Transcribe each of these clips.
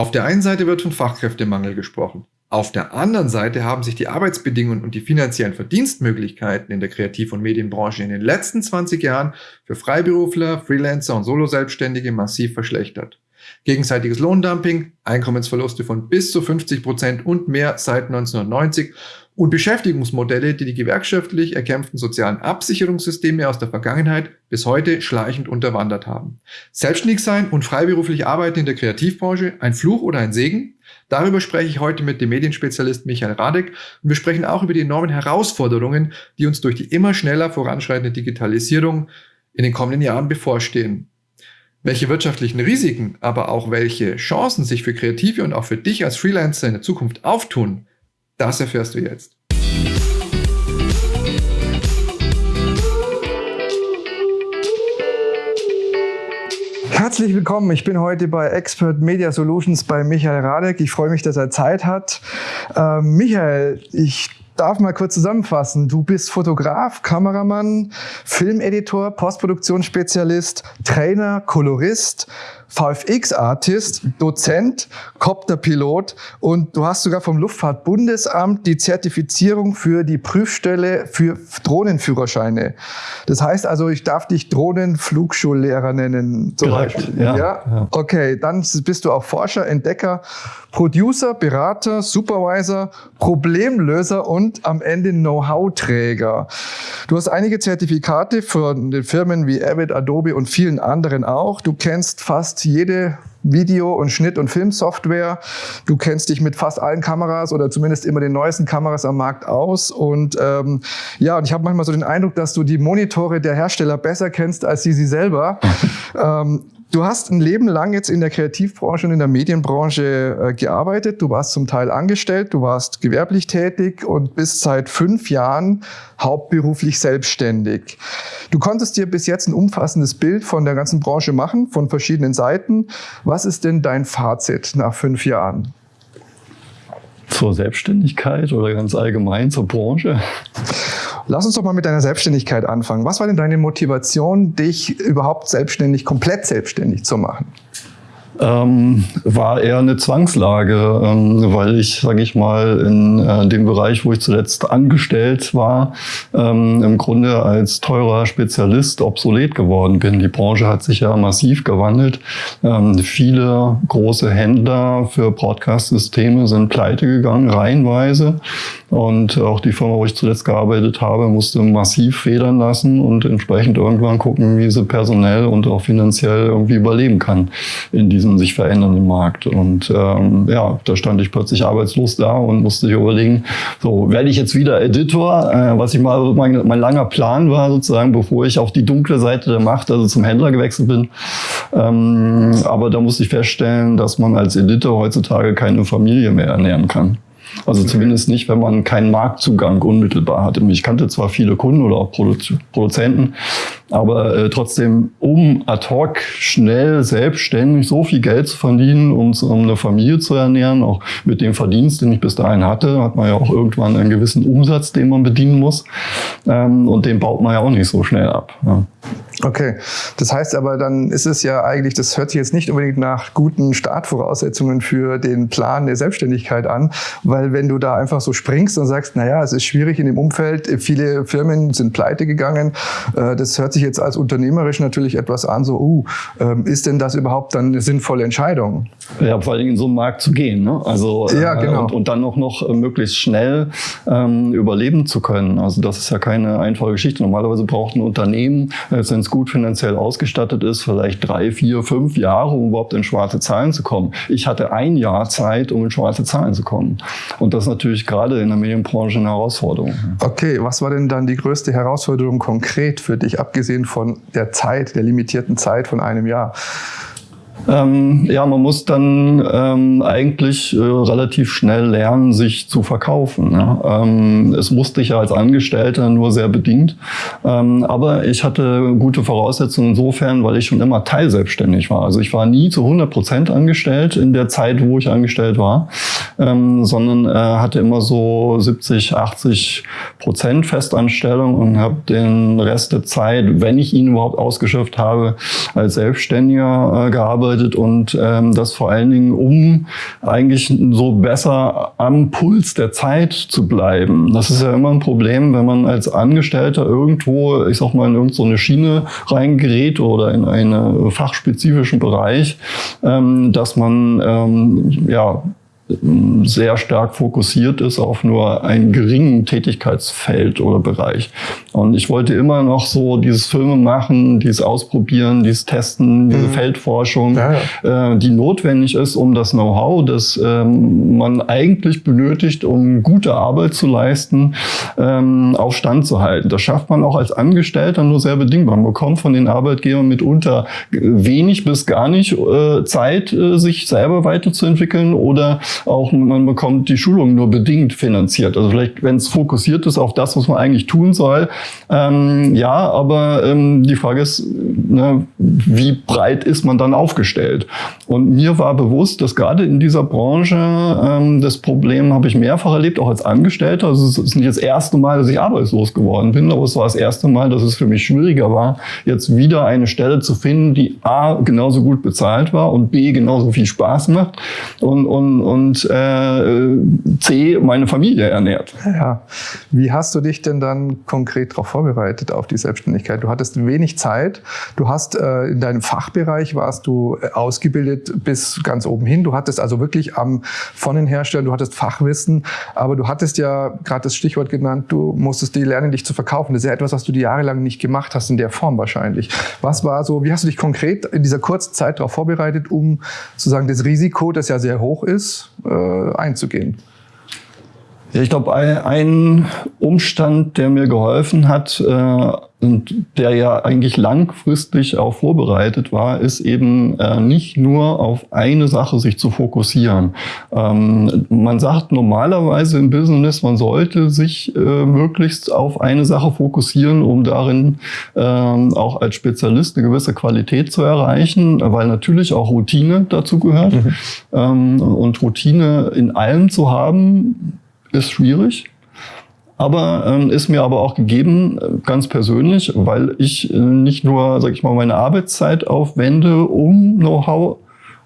Auf der einen Seite wird von Fachkräftemangel gesprochen. Auf der anderen Seite haben sich die Arbeitsbedingungen und die finanziellen Verdienstmöglichkeiten in der Kreativ- und Medienbranche in den letzten 20 Jahren für Freiberufler, Freelancer und Soloselbstständige massiv verschlechtert. Gegenseitiges Lohndumping, Einkommensverluste von bis zu 50 Prozent und mehr seit 1990 und Beschäftigungsmodelle, die die gewerkschaftlich erkämpften sozialen Absicherungssysteme aus der Vergangenheit bis heute schleichend unterwandert haben. Selbstständig sein und freiberuflich arbeiten in der Kreativbranche, ein Fluch oder ein Segen? Darüber spreche ich heute mit dem Medienspezialist Michael Radek und wir sprechen auch über die enormen Herausforderungen, die uns durch die immer schneller voranschreitende Digitalisierung in den kommenden Jahren bevorstehen. Welche wirtschaftlichen Risiken, aber auch welche Chancen sich für Kreative und auch für dich als Freelancer in der Zukunft auftun, das erfährst du jetzt. Herzlich willkommen. Ich bin heute bei Expert Media Solutions bei Michael Radek. Ich freue mich, dass er Zeit hat. Äh, Michael, ich darf mal kurz zusammenfassen. Du bist Fotograf, Kameramann, Filmeditor, Postproduktionsspezialist, Trainer, Kolorist, VFX-Artist, Dozent, Copterpilot und du hast sogar vom Luftfahrtbundesamt die Zertifizierung für die Prüfstelle für Drohnenführerscheine. Das heißt also, ich darf dich Drohnenflugschullehrer nennen. Zum Korrekt, Beispiel. Ja, ja. Okay, dann bist du auch Forscher, Entdecker, Producer, Berater, Supervisor, Problemlöser und am Ende Know-how-Träger. Du hast einige Zertifikate von den Firmen wie Avid, Adobe und vielen anderen auch. Du kennst fast jede Video- und Schnitt- und Filmsoftware. Du kennst dich mit fast allen Kameras oder zumindest immer den neuesten Kameras am Markt aus. Und ähm, ja, und ich habe manchmal so den Eindruck, dass du die Monitore der Hersteller besser kennst als sie sie selber. ähm, Du hast ein Leben lang jetzt in der Kreativbranche und in der Medienbranche äh, gearbeitet. Du warst zum Teil angestellt, du warst gewerblich tätig und bist seit fünf Jahren hauptberuflich selbstständig. Du konntest dir bis jetzt ein umfassendes Bild von der ganzen Branche machen, von verschiedenen Seiten. Was ist denn dein Fazit nach fünf Jahren? Zur Selbstständigkeit oder ganz allgemein zur Branche? Lass uns doch mal mit deiner Selbstständigkeit anfangen. Was war denn deine Motivation, dich überhaupt selbstständig, komplett selbstständig zu machen? Ähm, war eher eine Zwangslage, ähm, weil ich, sage ich mal, in äh, dem Bereich, wo ich zuletzt angestellt war, ähm, im Grunde als teurer Spezialist obsolet geworden bin. Die Branche hat sich ja massiv gewandelt. Ähm, viele große Händler für Broadcast-Systeme sind pleite gegangen, reihenweise. Und auch die Firma, wo ich zuletzt gearbeitet habe, musste massiv federn lassen und entsprechend irgendwann gucken, wie sie personell und auch finanziell irgendwie überleben kann in diesem sich verändernden Markt. Und ähm, ja, da stand ich plötzlich arbeitslos da und musste sich überlegen, so werde ich jetzt wieder Editor, äh, was ich mal mein, mein langer Plan war sozusagen, bevor ich auf die dunkle Seite der Macht, also zum Händler gewechselt bin. Ähm, aber da musste ich feststellen, dass man als Editor heutzutage keine Familie mehr ernähren kann. Also zumindest nicht, wenn man keinen Marktzugang unmittelbar hat. Ich kannte zwar viele Kunden oder auch Produzenten, aber äh, trotzdem, um ad hoc schnell selbstständig so viel Geld zu verdienen, um, um eine Familie zu ernähren, auch mit dem Verdienst, den ich bis dahin hatte, hat man ja auch irgendwann einen gewissen Umsatz, den man bedienen muss. Ähm, und den baut man ja auch nicht so schnell ab. Ja. Okay, das heißt aber, dann ist es ja eigentlich, das hört sich jetzt nicht unbedingt nach guten Startvoraussetzungen für den Plan der Selbstständigkeit an, weil wenn du da einfach so springst und sagst, naja, es ist schwierig in dem Umfeld, viele Firmen sind pleite gegangen, äh, das hört sich jetzt als unternehmerisch natürlich etwas an, so, uh, ähm, ist denn das überhaupt dann eine sinnvolle Entscheidung? Ja, vor allem in so einen Markt zu gehen, ne? also ja, äh, genau. und, und dann auch noch äh, möglichst schnell ähm, überleben zu können. Also das ist ja keine einfache Geschichte. Normalerweise braucht ein Unternehmen, wenn es gut finanziell ausgestattet ist, vielleicht drei, vier, fünf Jahre, um überhaupt in schwarze Zahlen zu kommen. Ich hatte ein Jahr Zeit, um in schwarze Zahlen zu kommen. Und das ist natürlich gerade in der Medienbranche eine Herausforderung. Okay, was war denn dann die größte Herausforderung konkret für dich, abgesehen von der Zeit, der limitierten Zeit von einem Jahr? Ähm, ja, man muss dann ähm, eigentlich äh, relativ schnell lernen, sich zu verkaufen. Ne? Ähm, es wusste ich ja als Angestellter nur sehr bedingt. Ähm, aber ich hatte gute Voraussetzungen insofern, weil ich schon immer teilselbstständig war. Also ich war nie zu 100 Prozent angestellt in der Zeit, wo ich angestellt war, ähm, sondern äh, hatte immer so 70, 80 Prozent Festanstellung und habe den Rest der Zeit, wenn ich ihn überhaupt ausgeschöpft habe, als Selbstständiger äh, gearbeitet gearbeitet und ähm, das vor allen Dingen, um eigentlich so besser am Puls der Zeit zu bleiben. Das ist ja immer ein Problem, wenn man als Angestellter irgendwo, ich sag mal, in irgendeine Schiene reingerät oder in einen fachspezifischen Bereich, ähm, dass man ähm, ja sehr stark fokussiert ist auf nur einen geringen Tätigkeitsfeld oder Bereich. Und ich wollte immer noch so dieses Filme machen, dieses Ausprobieren, dieses Testen, diese mhm. Feldforschung, ja, ja. Äh, die notwendig ist, um das Know-how, das ähm, man eigentlich benötigt, um gute Arbeit zu leisten, ähm, auf Stand zu halten. Das schafft man auch als Angestellter nur sehr bedingt. Man bekommt von den Arbeitgebern mitunter wenig bis gar nicht äh, Zeit, äh, sich selber weiterzuentwickeln oder auch man bekommt die Schulung nur bedingt finanziert. Also vielleicht, wenn es fokussiert ist auf das, was man eigentlich tun soll, ähm, ja, aber ähm, die Frage ist, ne, wie breit ist man dann aufgestellt? Und mir war bewusst, dass gerade in dieser Branche ähm, das Problem habe ich mehrfach erlebt, auch als Angestellter. Also es ist nicht das erste Mal, dass ich arbeitslos geworden bin, aber es war das erste Mal, dass es für mich schwieriger war, jetzt wieder eine Stelle zu finden, die A genauso gut bezahlt war und B genauso viel Spaß macht und, und, und und äh, C, meine Familie ernährt. Ja. Wie hast du dich denn dann konkret darauf vorbereitet, auf die Selbstständigkeit? Du hattest wenig Zeit, du hast äh, in deinem Fachbereich warst du äh, ausgebildet bis ganz oben hin. Du hattest also wirklich am Herstellern, du hattest Fachwissen, aber du hattest ja gerade das Stichwort genannt, du musstest die lernen, dich zu verkaufen. Das ist ja etwas, was du die jahrelang nicht gemacht hast in der Form wahrscheinlich. Was war so, wie hast du dich konkret in dieser kurzen Zeit darauf vorbereitet, um sozusagen das Risiko, das ja sehr hoch ist, äh, einzugehen. Ja, ich glaube, ein Umstand, der mir geholfen hat äh, und der ja eigentlich langfristig auch vorbereitet war, ist eben äh, nicht nur auf eine Sache sich zu fokussieren. Ähm, man sagt normalerweise im Business, man sollte sich äh, möglichst auf eine Sache fokussieren, um darin ähm, auch als Spezialist eine gewisse Qualität zu erreichen, weil natürlich auch Routine dazu gehört. Mhm. Ähm, und Routine in allem zu haben, ist schwierig. Aber ähm, ist mir aber auch gegeben, äh, ganz persönlich, weil ich äh, nicht nur, sag ich mal, meine Arbeitszeit aufwende, um Know-how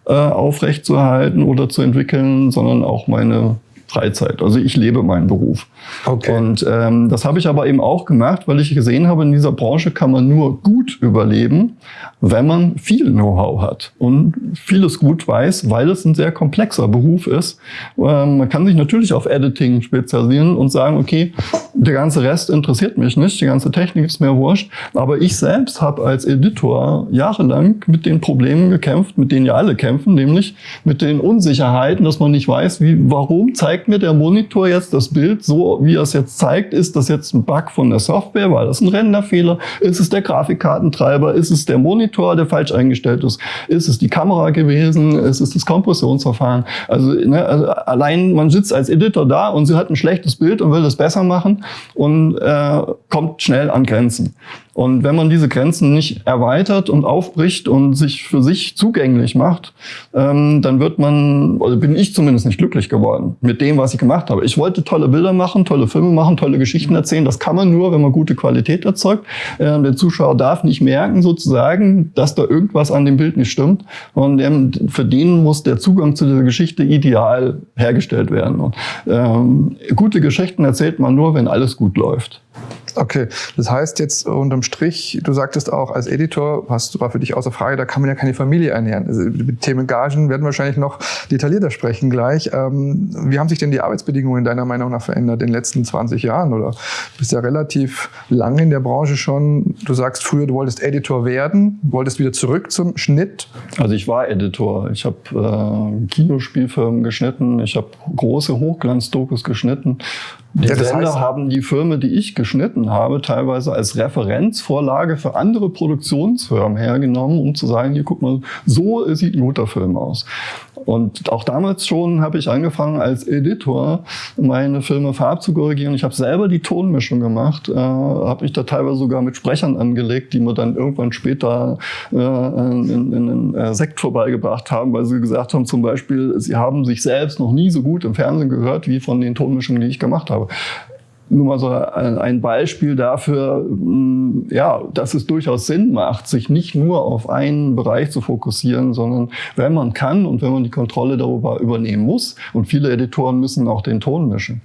äh, aufrechtzuerhalten oder zu entwickeln, sondern auch meine Freizeit. Also ich lebe meinen Beruf. Okay. Und ähm, das habe ich aber eben auch gemacht, weil ich gesehen habe, in dieser Branche kann man nur gut überleben, wenn man viel Know-how hat und vieles gut weiß, weil es ein sehr komplexer Beruf ist. Ähm, man kann sich natürlich auf Editing spezialisieren und sagen, okay, der ganze Rest interessiert mich nicht, die ganze Technik ist mir wurscht. Aber ich selbst habe als Editor jahrelang mit den Problemen gekämpft, mit denen ja alle kämpfen, nämlich mit den Unsicherheiten, dass man nicht weiß, wie, warum zeigt mir der Monitor jetzt das Bild so, wie er es jetzt zeigt. Ist das jetzt ein Bug von der Software? War das ein Renderfehler? Ist es der Grafikkartentreiber? Ist es der Monitor, der falsch eingestellt ist? Ist es die Kamera gewesen? Ist es das Kompressionsverfahren? Also, ne, also allein man sitzt als Editor da und sie hat ein schlechtes Bild und will das besser machen und äh, kommt schnell an Grenzen. Und wenn man diese Grenzen nicht erweitert und aufbricht und sich für sich zugänglich macht, ähm, dann wird man, oder bin ich zumindest nicht glücklich geworden mit dem, was ich gemacht habe. Ich wollte tolle Bilder machen, tolle Filme machen, tolle Geschichten erzählen. Das kann man nur, wenn man gute Qualität erzeugt. Äh, der Zuschauer darf nicht merken, sozusagen, dass da irgendwas an dem Bild nicht stimmt. Und ähm, für den muss der Zugang zu dieser Geschichte ideal hergestellt werden. Und, ähm, gute Geschichten erzählt man nur, wenn alles gut läuft. Okay, das heißt jetzt unterm Strich, du sagtest auch als Editor, hast, war für dich außer Frage, da kann man ja keine Familie ernähren. Also, mit Themen Gagen werden wir wahrscheinlich noch detaillierter sprechen gleich. Ähm, wie haben sich denn die Arbeitsbedingungen deiner Meinung nach verändert in den letzten 20 Jahren? Oder du bist ja relativ lang in der Branche schon. Du sagst früher, du wolltest Editor werden, wolltest wieder zurück zum Schnitt. Also ich war Editor. Ich habe äh, Kinospielfilme geschnitten, ich habe große Hochglanzdokus geschnitten die ja, Sender heißt, haben die Filme, die ich geschnitten habe, teilweise als Referenzvorlage für andere Produktionsfirmen hergenommen, um zu sagen, hier guck mal, so sieht ein guter Film aus. Und auch damals schon habe ich angefangen, als Editor meine Filme farbzukorrigieren. Ich habe selber die Tonmischung gemacht, äh, habe mich da teilweise sogar mit Sprechern angelegt, die mir dann irgendwann später äh, in, in einen äh, Sekt vorbeigebracht haben, weil sie gesagt haben, zum Beispiel, sie haben sich selbst noch nie so gut im Fernsehen gehört wie von den Tonmischungen, die ich gemacht habe. Nur mal so ein Beispiel dafür, mm, ja, dass es durchaus Sinn macht, sich nicht nur auf einen Bereich zu fokussieren, sondern wenn man kann und wenn man die Kontrolle darüber übernehmen muss, und viele Editoren müssen auch den Ton mischen,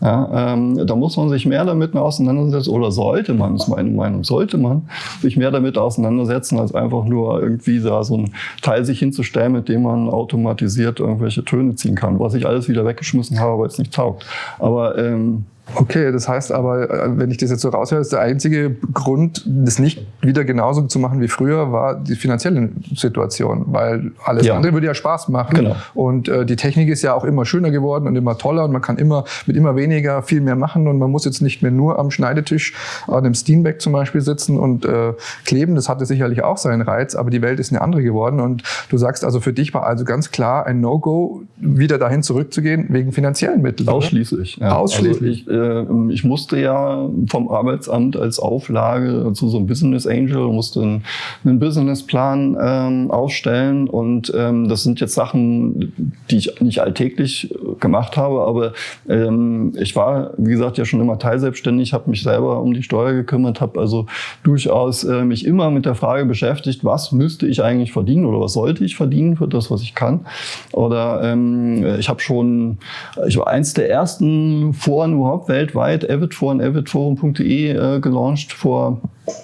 ja, ähm, da muss man sich mehr damit auseinandersetzen, oder sollte man, ist meine Meinung, sollte man sich mehr damit auseinandersetzen, als einfach nur irgendwie da so ein Teil sich hinzustellen, mit dem man automatisiert irgendwelche Töne ziehen kann, was ich alles wieder weggeschmissen habe, weil es nicht taugt. Aber ähm, Okay, das heißt aber, äh, wenn ich das jetzt so raushöre, ist der einzige Grund, das nicht wieder genauso zu machen wie früher, war die finanzielle Situation, weil alles ja. andere würde ja Spaß machen. Genau. Und äh, die Technik ist ja auch immer schöner geworden und immer toller und man kann immer mit immer weniger viel mehr machen und man muss jetzt nicht mehr nur am Schneidetisch an einem Steenback zum Beispiel sitzen und äh, kleben. Das hatte sicherlich auch seinen Reiz, aber die Welt ist eine andere geworden und du sagst also, für dich war also ganz klar ein No-Go, wieder dahin zurückzugehen wegen finanziellen Mitteln. Ausschließlich. Ja. Ausschließlich. Also ich, äh, ich musste ja vom Arbeitsamt als Auflage zu so einem Business Angel, musste einen, einen Businessplan ähm, aufstellen und ähm, das sind jetzt Sachen, die ich nicht alltäglich gemacht habe, aber ähm, ich war, wie gesagt, ja schon immer teilselbstständig, habe mich selber um die Steuer gekümmert, habe also durchaus äh, mich immer mit der Frage beschäftigt, was müsste ich eigentlich verdienen oder was sollte ich verdienen für das, was ich kann. Oder ähm, ich habe schon, ich war eins der ersten Foren überhaupt weltweit, avidforen, avidforum.de äh, gelauncht vor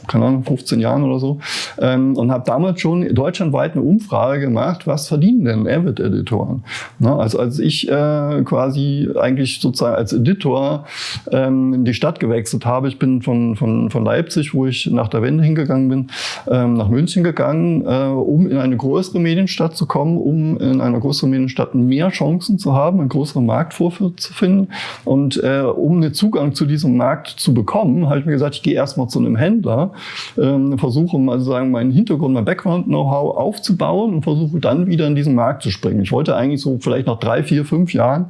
keine Ahnung, 15 Jahren oder so, ähm, und habe damals schon deutschlandweit eine Umfrage gemacht, was verdienen denn Avid-Editoren? Ne? Also als ich äh, quasi eigentlich sozusagen als Editor ähm, in die Stadt gewechselt habe, ich bin von, von, von Leipzig, wo ich nach der Wende hingegangen bin, ähm, nach München gegangen, äh, um in eine größere Medienstadt zu kommen, um in einer größeren Medienstadt mehr Chancen zu haben, einen größeren Markt vorzufinden und äh, um einen Zugang zu diesem Markt zu bekommen, habe ich mir gesagt, ich gehe erstmal zu einem Händler, Händler, ähm, versuche mal sagen, meinen Hintergrund, mein Background-Know-how aufzubauen und versuche dann wieder in diesen Markt zu springen. Ich wollte eigentlich so vielleicht nach drei, vier, fünf Jahren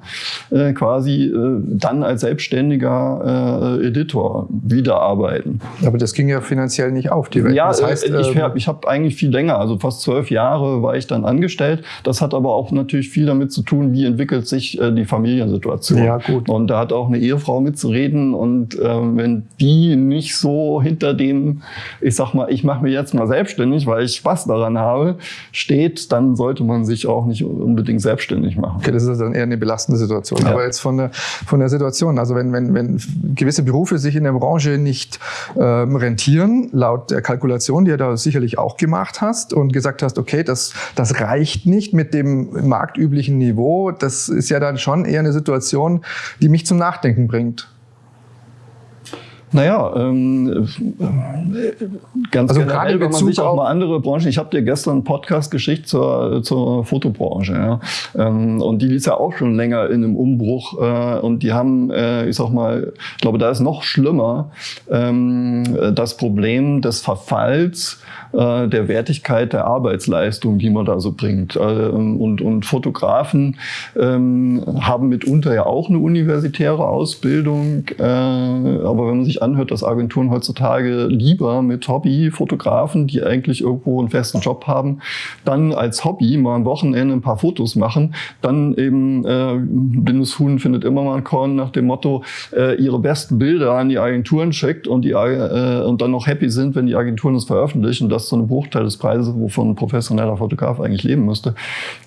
äh, quasi äh, dann als selbstständiger äh, Editor wieder arbeiten. Aber das ging ja finanziell nicht auf, die Welt. Ja, das heißt, ich ähm, habe ich hab eigentlich viel länger, also fast zwölf Jahre war ich dann angestellt. Das hat aber auch natürlich viel damit zu tun, wie entwickelt sich äh, die Familiensituation. Ja, gut. Und da hat auch eine Ehefrau mitzureden und ähm, wenn die nicht so hinter dem dem, ich sag mal, ich mache mich jetzt mal selbstständig, weil ich Spaß daran habe, steht, dann sollte man sich auch nicht unbedingt selbstständig machen. Okay, das ist dann eher eine belastende Situation. Ja. Aber jetzt von der, von der Situation, also wenn, wenn, wenn gewisse Berufe sich in der Branche nicht ähm, rentieren, laut der Kalkulation, die du da sicherlich auch gemacht hast und gesagt hast, okay, das, das reicht nicht mit dem marktüblichen Niveau, das ist ja dann schon eher eine Situation, die mich zum Nachdenken bringt. Naja, ähm, ganz also generell, wenn man sich auch mal andere Branchen, ich habe dir gestern einen Podcast geschickt zur, zur Fotobranche, ja. Ähm, und die ist ja auch schon länger in einem Umbruch äh, und die haben, äh, ich sag mal, ich glaube, da ist noch schlimmer ähm, das Problem des Verfalls äh, der Wertigkeit der Arbeitsleistung, die man da so bringt. Äh, und, und Fotografen ähm, haben mitunter ja auch eine universitäre Ausbildung, äh, aber wenn man sich anhört, dass Agenturen heutzutage lieber mit Hobbyfotografen, die eigentlich irgendwo einen festen Job haben, dann als Hobby mal am Wochenende ein paar Fotos machen, dann eben äh, blindes Huhn findet immer mal ein Korn nach dem Motto, äh, ihre besten Bilder an die Agenturen schickt und, die, äh, und dann noch happy sind, wenn die Agenturen es veröffentlichen. Das ist so ein Bruchteil des Preises, wovon ein professioneller Fotograf eigentlich leben müsste.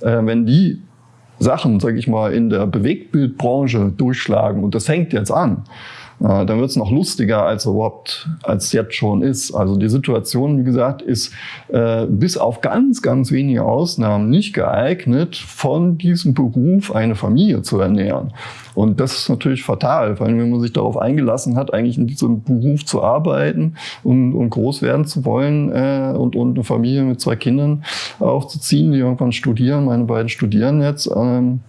Äh, wenn die Sachen, sage ich mal, in der Bewegtbildbranche durchschlagen und das hängt jetzt an, dann wird es noch lustiger, als überhaupt, als jetzt schon ist. Also die Situation, wie gesagt, ist äh, bis auf ganz, ganz wenige Ausnahmen nicht geeignet, von diesem Beruf eine Familie zu ernähren. Und das ist natürlich fatal, vor allem wenn man sich darauf eingelassen hat, eigentlich in diesem Beruf zu arbeiten und, und groß werden zu wollen äh, und, und eine Familie mit zwei Kindern aufzuziehen, die irgendwann studieren. Meine beiden studieren jetzt. Ähm,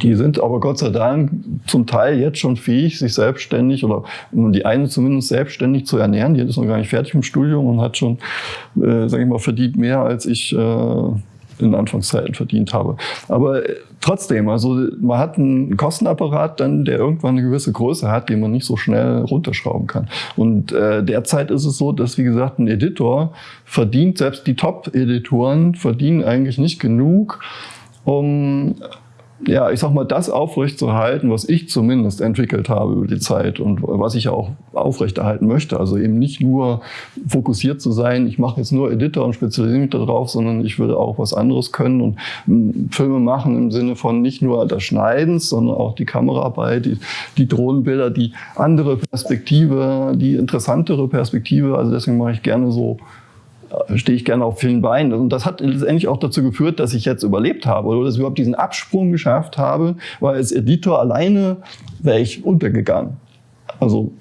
die sind aber Gott sei Dank zum Teil jetzt schon fähig, sich selbstständig oder die eine zumindest selbstständig zu ernähren. Die ist noch gar nicht fertig im Studium und hat schon, äh, sage ich mal, verdient mehr, als ich äh, in Anfangszeiten verdient habe. Aber äh, trotzdem, also man hat einen Kostenapparat dann, der irgendwann eine gewisse Größe hat, den man nicht so schnell runterschrauben kann. Und äh, derzeit ist es so, dass, wie gesagt, ein Editor verdient, selbst die Top-Editoren verdienen eigentlich nicht genug, um ja, ich sag mal, das aufrechtzuerhalten, was ich zumindest entwickelt habe über die Zeit und was ich auch aufrechterhalten möchte. Also eben nicht nur fokussiert zu sein, ich mache jetzt nur Editor und spezialisiere mich darauf, sondern ich würde auch was anderes können und hm, Filme machen im Sinne von nicht nur das Schneidens, sondern auch die Kameraarbeit, die, die Drohnenbilder, die andere Perspektive, die interessantere Perspektive. Also deswegen mache ich gerne so stehe ich gerne auf vielen Beinen. Und das hat letztendlich auch dazu geführt, dass ich jetzt überlebt habe oder dass ich überhaupt diesen Absprung geschafft habe, weil als Editor alleine wäre ich untergegangen. Also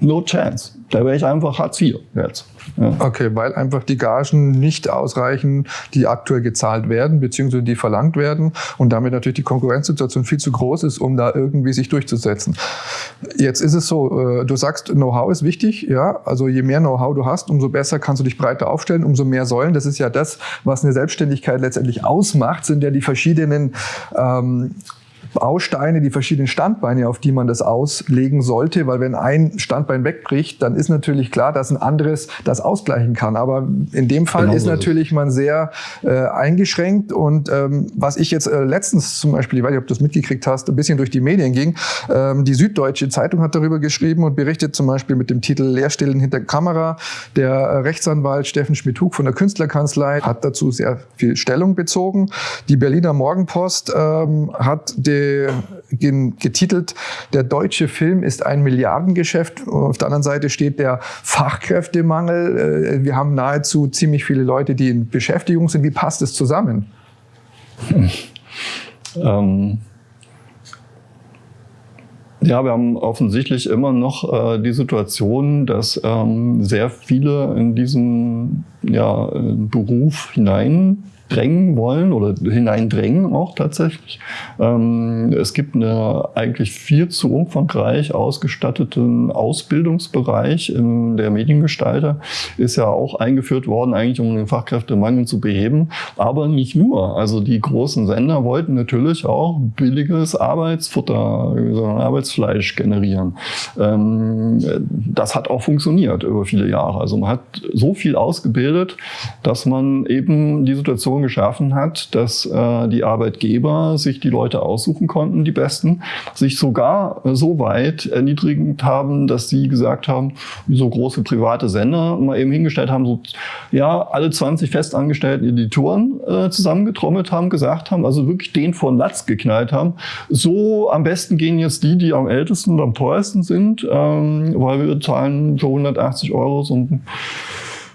no chance. Da wäre ich einfach Hartz IV jetzt. Ja. Okay, weil einfach die Gagen nicht ausreichen, die aktuell gezahlt werden, beziehungsweise die verlangt werden und damit natürlich die Konkurrenzsituation viel zu groß ist, um da irgendwie sich durchzusetzen. Jetzt ist es so, äh, du sagst, Know-how ist wichtig, ja, also je mehr Know-how du hast, umso besser kannst du dich breiter aufstellen, umso mehr Säulen. Das ist ja das, was eine Selbstständigkeit letztendlich ausmacht, sind ja die verschiedenen ähm, Bausteine, die verschiedenen Standbeine, auf die man das auslegen sollte, weil wenn ein Standbein wegbricht, dann ist natürlich klar, dass ein anderes das ausgleichen kann. Aber in dem Fall genau ist natürlich man sehr äh, eingeschränkt und ähm, was ich jetzt äh, letztens zum Beispiel, ich weiß nicht, ob du das mitgekriegt hast, ein bisschen durch die Medien ging, ähm, die Süddeutsche Zeitung hat darüber geschrieben und berichtet zum Beispiel mit dem Titel Leerstellen hinter Kamera. Der äh, Rechtsanwalt Steffen Schmidhug von der Künstlerkanzlei hat dazu sehr viel Stellung bezogen. Die Berliner Morgenpost ähm, hat den getitelt, der deutsche Film ist ein Milliardengeschäft. Auf der anderen Seite steht der Fachkräftemangel. Äh, wir haben nahezu ziemlich viele Leute, die in Beschäftigung sind. Wie passt es zusammen? ähm ja, wir haben offensichtlich immer noch äh, die Situation, dass ähm, sehr viele in diesen ja, Beruf hinein drängen wollen oder hineindrängen auch tatsächlich. Ähm, es gibt eine eigentlich viel zu umfangreich ausgestatteten Ausbildungsbereich in der Mediengestalter. Ist ja auch eingeführt worden, eigentlich um den Fachkräftemangel zu beheben. Aber nicht nur. Also die großen Sender wollten natürlich auch billiges Arbeitsfutter, Arbeitsfleisch generieren. Ähm, das hat auch funktioniert über viele Jahre. Also man hat so viel ausgebildet, dass man eben die Situation Situation geschaffen hat, dass äh, die Arbeitgeber sich die Leute aussuchen konnten, die Besten, sich sogar so weit erniedrigend haben, dass sie gesagt haben, wie so große private Sender mal eben hingestellt haben, so ja, alle 20 festangestellten Editoren äh, zusammengetrommelt haben, gesagt haben, also wirklich den von Latz geknallt haben. So am besten gehen jetzt die, die am ältesten und am teuersten sind, ähm, weil wir zahlen für 180 Euro so ein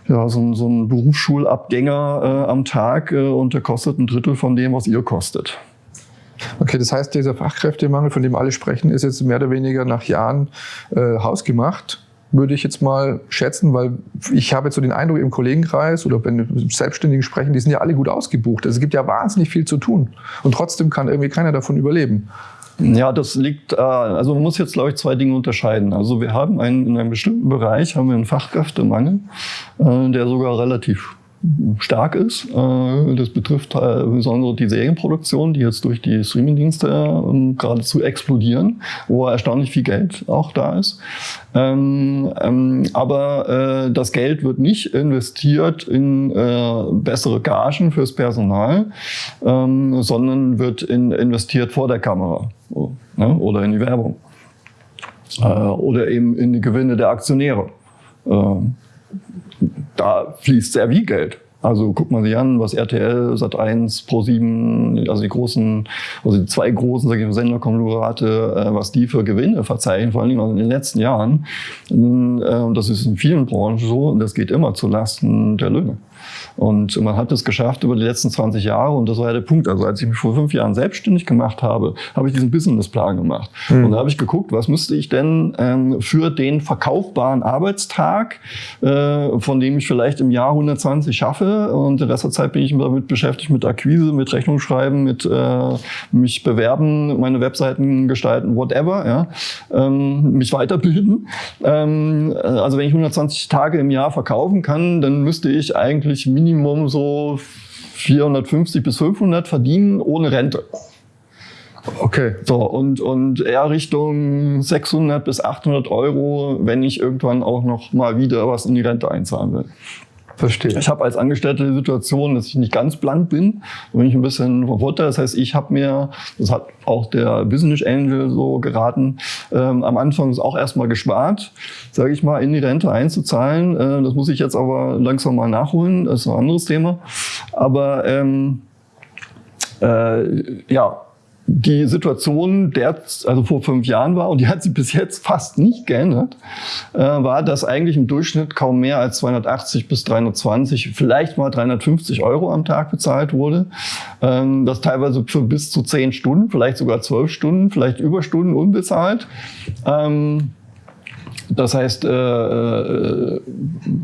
ja, so, so ein Berufsschulabgänger äh, am Tag äh, und der kostet ein Drittel von dem, was ihr kostet. Okay, das heißt, dieser Fachkräftemangel, von dem alle sprechen, ist jetzt mehr oder weniger nach Jahren äh, hausgemacht würde ich jetzt mal schätzen, weil ich habe jetzt so den Eindruck im Kollegenkreis oder wenn Selbstständigen sprechen, die sind ja alle gut ausgebucht. Also es gibt ja wahnsinnig viel zu tun und trotzdem kann irgendwie keiner davon überleben. Ja, das liegt, äh, also man muss jetzt, glaube ich, zwei Dinge unterscheiden. Also wir haben einen, in einem bestimmten Bereich haben wir einen Fachkräftemangel, äh, der sogar relativ stark ist. Äh, das betrifft besonders die Serienproduktion, die jetzt durch die Streamingdienste ähm, geradezu explodieren, wo erstaunlich viel Geld auch da ist. Ähm, ähm, aber das Geld wird nicht investiert in bessere Gagen fürs Personal, sondern wird investiert vor der Kamera ne? oder in die Werbung oder eben in die Gewinne der Aktionäre da fließt sehr viel Geld. Also guckt man sich an, was RTL, Sat1, Pro7, also die großen, also die zwei großen sag ich mal, Senderkonglomerate, äh, was die für Gewinne verzeichnen, vor allem in den letzten Jahren. Und äh, das ist in vielen Branchen so und das geht immer zu Lasten der Löhne. Und man hat es geschafft über die letzten 20 Jahre und das war ja der Punkt. Also als ich mich vor fünf Jahren selbstständig gemacht habe, habe ich diesen Businessplan gemacht. Mhm. Und da habe ich geguckt, was müsste ich denn ähm, für den verkaufbaren Arbeitstag, äh, von dem ich vielleicht im Jahr 120 schaffe und den Rest der Zeit bin ich damit beschäftigt mit Akquise, mit Rechnung schreiben, mit äh, mich bewerben, meine Webseiten gestalten, whatever, ja, ähm, mich weiterbilden. Ähm, also wenn ich 120 Tage im Jahr verkaufen kann, dann müsste ich eigentlich Minimum so 450 bis 500 verdienen ohne Rente. Okay. So, und, und eher Richtung 600 bis 800 Euro, wenn ich irgendwann auch noch mal wieder was in die Rente einzahlen will. Verstehe. Ich habe als Angestellter die Situation, dass ich nicht ganz blank bin, da bin ich ein bisschen vom Vorteil. Das heißt, ich habe mir, das hat auch der Business Angel so geraten, ähm, am Anfang ist auch erstmal gespart, sage ich mal, in die Rente einzuzahlen. Äh, das muss ich jetzt aber langsam mal nachholen, das ist ein anderes Thema. Aber ähm, äh, ja, die Situation, der also vor fünf Jahren war, und die hat sich bis jetzt fast nicht geändert, äh, war, dass eigentlich im Durchschnitt kaum mehr als 280 bis 320, vielleicht mal 350 Euro am Tag bezahlt wurde. Ähm, das teilweise für bis zu zehn Stunden, vielleicht sogar zwölf Stunden, vielleicht Überstunden unbezahlt. Ähm, das heißt, äh, äh,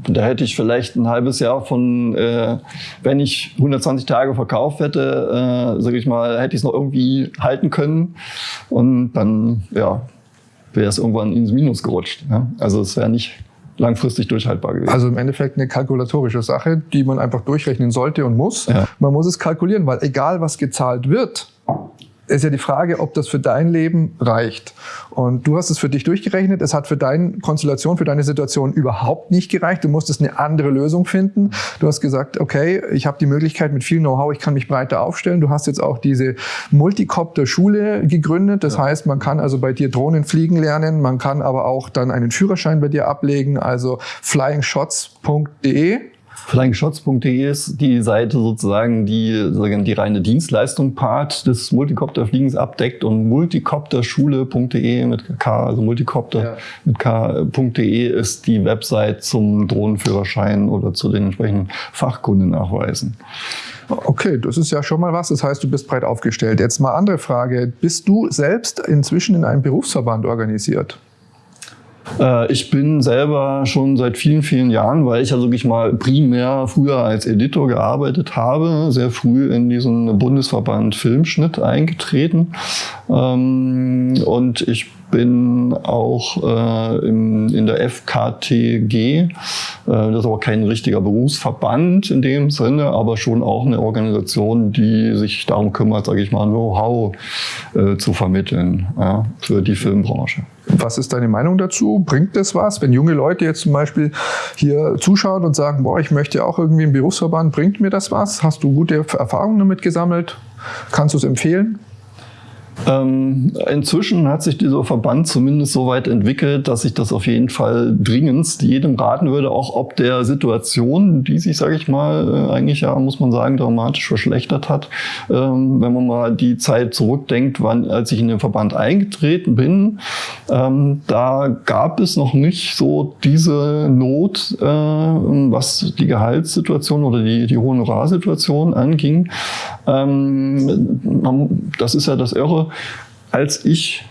da hätte ich vielleicht ein halbes Jahr von, äh, wenn ich 120 Tage verkauft hätte, äh, sage ich mal, hätte ich es noch irgendwie halten können und dann ja, wäre es irgendwann ins Minus gerutscht. Ja? Also es wäre nicht langfristig durchhaltbar gewesen. Also im Endeffekt eine kalkulatorische Sache, die man einfach durchrechnen sollte und muss. Ja. Man muss es kalkulieren, weil egal was gezahlt wird, ist ja die Frage, ob das für dein Leben reicht. Und du hast es für dich durchgerechnet. Es hat für deine Konstellation, für deine Situation überhaupt nicht gereicht. Du musstest eine andere Lösung finden. Du hast gesagt, okay, ich habe die Möglichkeit mit viel Know-how, ich kann mich breiter aufstellen. Du hast jetzt auch diese Multicopter-Schule gegründet. Das ja. heißt, man kann also bei dir Drohnen fliegen lernen. Man kann aber auch dann einen Führerschein bei dir ablegen. Also flyingshots.de Flying-Shots.de ist die Seite sozusagen, die die reine Dienstleistung Part des Multicopterfliegens abdeckt und multicopterschule.de mit K, also Multicopter ja. mit K.de ist die Website zum Drohnenführerschein oder zu den entsprechenden Fachkundennachweisen. Okay, das ist ja schon mal was. Das heißt, du bist breit aufgestellt. Jetzt mal andere Frage. Bist du selbst inzwischen in einem Berufsverband organisiert? Äh, ich bin selber schon seit vielen, vielen Jahren, weil ich ja wirklich mal primär früher als Editor gearbeitet habe, sehr früh in diesen Bundesverband Filmschnitt eingetreten. Ähm, und ich bin auch äh, in der FKTG. Äh, das ist aber kein richtiger Berufsverband in dem Sinne, aber schon auch eine Organisation, die sich darum kümmert, sage ich mal, Know-how zu vermitteln für die Filmbranche. Was ist deine Meinung dazu? Bringt das was? Wenn junge Leute jetzt zum Beispiel hier zuschauen und sagen, boah, ich möchte auch irgendwie im Berufsverband, bringt mir das was? Hast du gute Erfahrungen damit gesammelt? Kannst du es empfehlen? Ähm, inzwischen hat sich dieser Verband zumindest so weit entwickelt, dass ich das auf jeden Fall dringendst jedem raten würde, auch ob der Situation, die sich, sage ich mal, äh, eigentlich ja, muss man sagen, dramatisch verschlechtert hat. Ähm, wenn man mal die Zeit zurückdenkt, wann, als ich in den Verband eingetreten bin, ähm, da gab es noch nicht so diese Not, äh, was die Gehaltssituation oder die, die Honorarsituation anging. Ähm, das ist ja das Irre als ich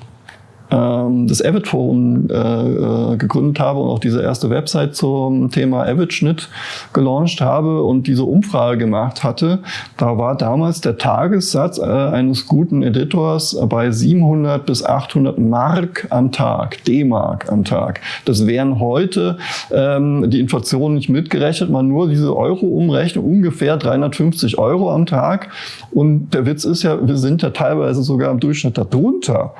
das Avid Forum äh, äh, gegründet habe und auch diese erste Website zum Thema Avid-Schnitt gelauncht habe und diese Umfrage gemacht hatte, da war damals der Tagessatz äh, eines guten Editors bei 700 bis 800 Mark am Tag, D-Mark am Tag. Das wären heute ähm, die Inflation nicht mitgerechnet, man nur diese Euro-Umrechnung ungefähr 350 Euro am Tag. Und der Witz ist ja, wir sind ja teilweise sogar im Durchschnitt darunter.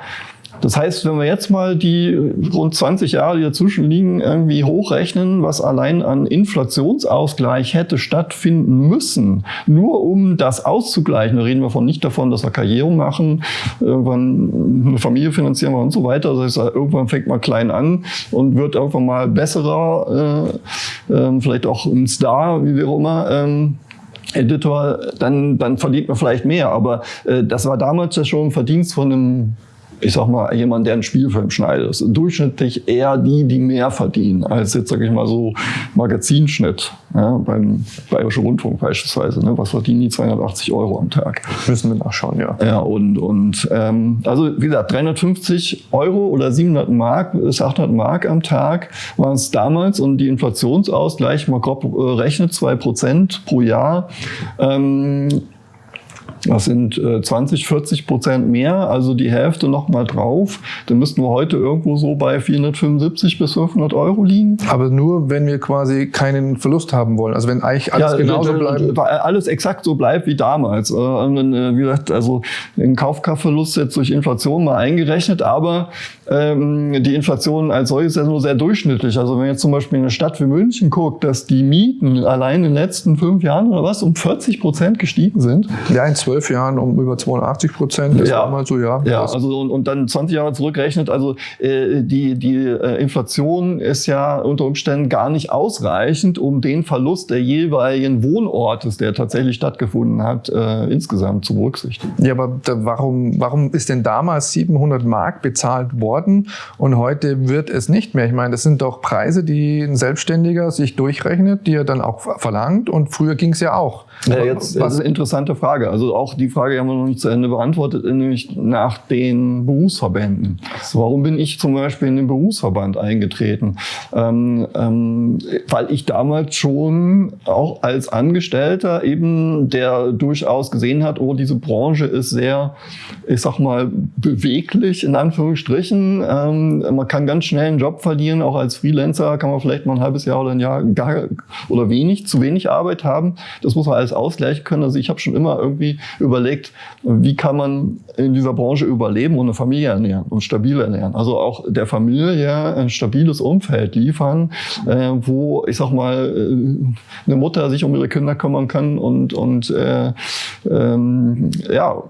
Das heißt, wenn wir jetzt mal die rund 20 Jahre, die dazwischen liegen, irgendwie hochrechnen, was allein an Inflationsausgleich hätte stattfinden müssen, nur um das auszugleichen, da reden wir von nicht davon, dass wir Karriere machen, irgendwann eine Familie finanzieren wir und so weiter. Das heißt, irgendwann fängt man klein an und wird irgendwann mal besserer, äh, äh, vielleicht auch ein Star, wie auch immer. Ähm, Editor, dann, dann verdient man vielleicht mehr. Aber äh, das war damals ja schon ein Verdienst von einem ich sag mal, jemand, der einen Spielfilm schneidet, ist durchschnittlich eher die, die mehr verdienen, als jetzt, sag ich mal, so Magazinschnitt ja, beim Bayerischen Rundfunk beispielsweise. Ne? Was verdienen die 280 Euro am Tag? Müssen wir nachschauen, ja. Ja, und, und ähm, also wie gesagt, 350 Euro oder 700 Mark bis 800 Mark am Tag waren es damals und die Inflationsausgleich, mal grob äh, rechnet, zwei Prozent pro Jahr. Ähm, Das sind äh, 20, 40 Prozent mehr, also die Hälfte noch mal drauf. Dann müssten wir heute irgendwo so bei 475 bis 500 Euro liegen. Aber nur, wenn wir quasi keinen Verlust haben wollen. Also wenn eigentlich alles ja, genauso bleibt. Alles exakt so bleibt wie damals. Äh, äh, wie gesagt, also den Kaufkraftverlust jetzt durch Inflation mal eingerechnet, aber ähm, die Inflation als solches ist ja nur sehr durchschnittlich. Also wenn jetzt zum Beispiel in eine Stadt wie München guckt, dass die Mieten allein in den letzten fünf Jahren oder was um 40 Prozent gestiegen sind. Ja, in zwölf Jahren um über 82 Prozent. Das ja. war mal so, ja. Ja, also und, und dann 20 Jahre zurückrechnet, also äh, die, die äh, Inflation ist ja unter Umständen gar nicht ausreichend, um den Verlust der jeweiligen Wohnortes, der tatsächlich stattgefunden hat, äh, insgesamt zu berücksichtigen. Ja, aber da, warum, warum ist denn damals 700 Mark bezahlt worden und heute wird es nicht mehr? Ich meine, das sind doch Preise, die ein Selbstständiger sich durchrechnet, die er dann auch verlangt und früher ging es ja auch. Ja, jetzt das ist eine interessante Frage. Also auch die Frage haben wir noch nicht zu Ende beantwortet, nämlich nach den Berufsverbänden. Warum bin ich zum Beispiel in den Berufsverband eingetreten? Ähm, ähm, weil ich damals schon auch als Angestellter eben, der durchaus gesehen hat, oh, diese Branche ist sehr, ich sag mal, beweglich in Anführungsstrichen. Ähm, man kann ganz schnell einen Job verlieren, auch als Freelancer kann man vielleicht mal ein halbes Jahr oder ein Jahr gar oder wenig, zu wenig Arbeit haben. Das muss man alles ausgleichen können. Also ich habe schon immer irgendwie überlegt, wie kann man in dieser Branche überleben und eine Familie ernähren und stabil ernähren. Also auch der Familie ein stabiles Umfeld liefern, äh, wo ich sag mal äh, eine Mutter sich um ihre Kinder kümmern kann und und äh, ähm, ja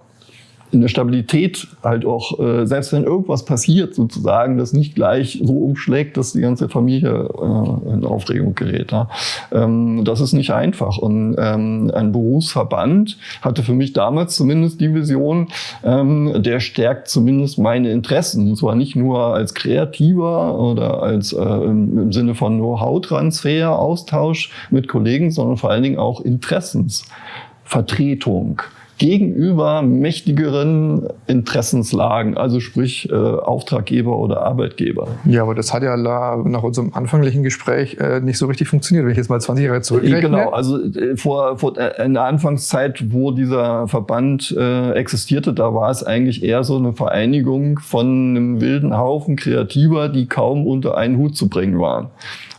in der Stabilität halt auch, äh, selbst wenn irgendwas passiert, sozusagen, das nicht gleich so umschlägt, dass die ganze Familie äh, in Aufregung gerät. Ja. Ähm, das ist nicht einfach. Und ähm, ein Berufsverband hatte für mich damals zumindest die Vision, ähm, der stärkt zumindest meine Interessen. Und zwar nicht nur als Kreativer oder als äh, im Sinne von Know-how-Transfer, Austausch mit Kollegen, sondern vor allen Dingen auch Interessensvertretung gegenüber mächtigeren Interessenslagen, also sprich äh, Auftraggeber oder Arbeitgeber. Ja, aber das hat ja nach unserem anfänglichen Gespräch äh, nicht so richtig funktioniert, wenn ich jetzt mal 20 Jahre zurückrechne. Genau, also äh, vor, vor äh, in der Anfangszeit, wo dieser Verband äh, existierte, da war es eigentlich eher so eine Vereinigung von einem wilden Haufen Kreativer, die kaum unter einen Hut zu bringen waren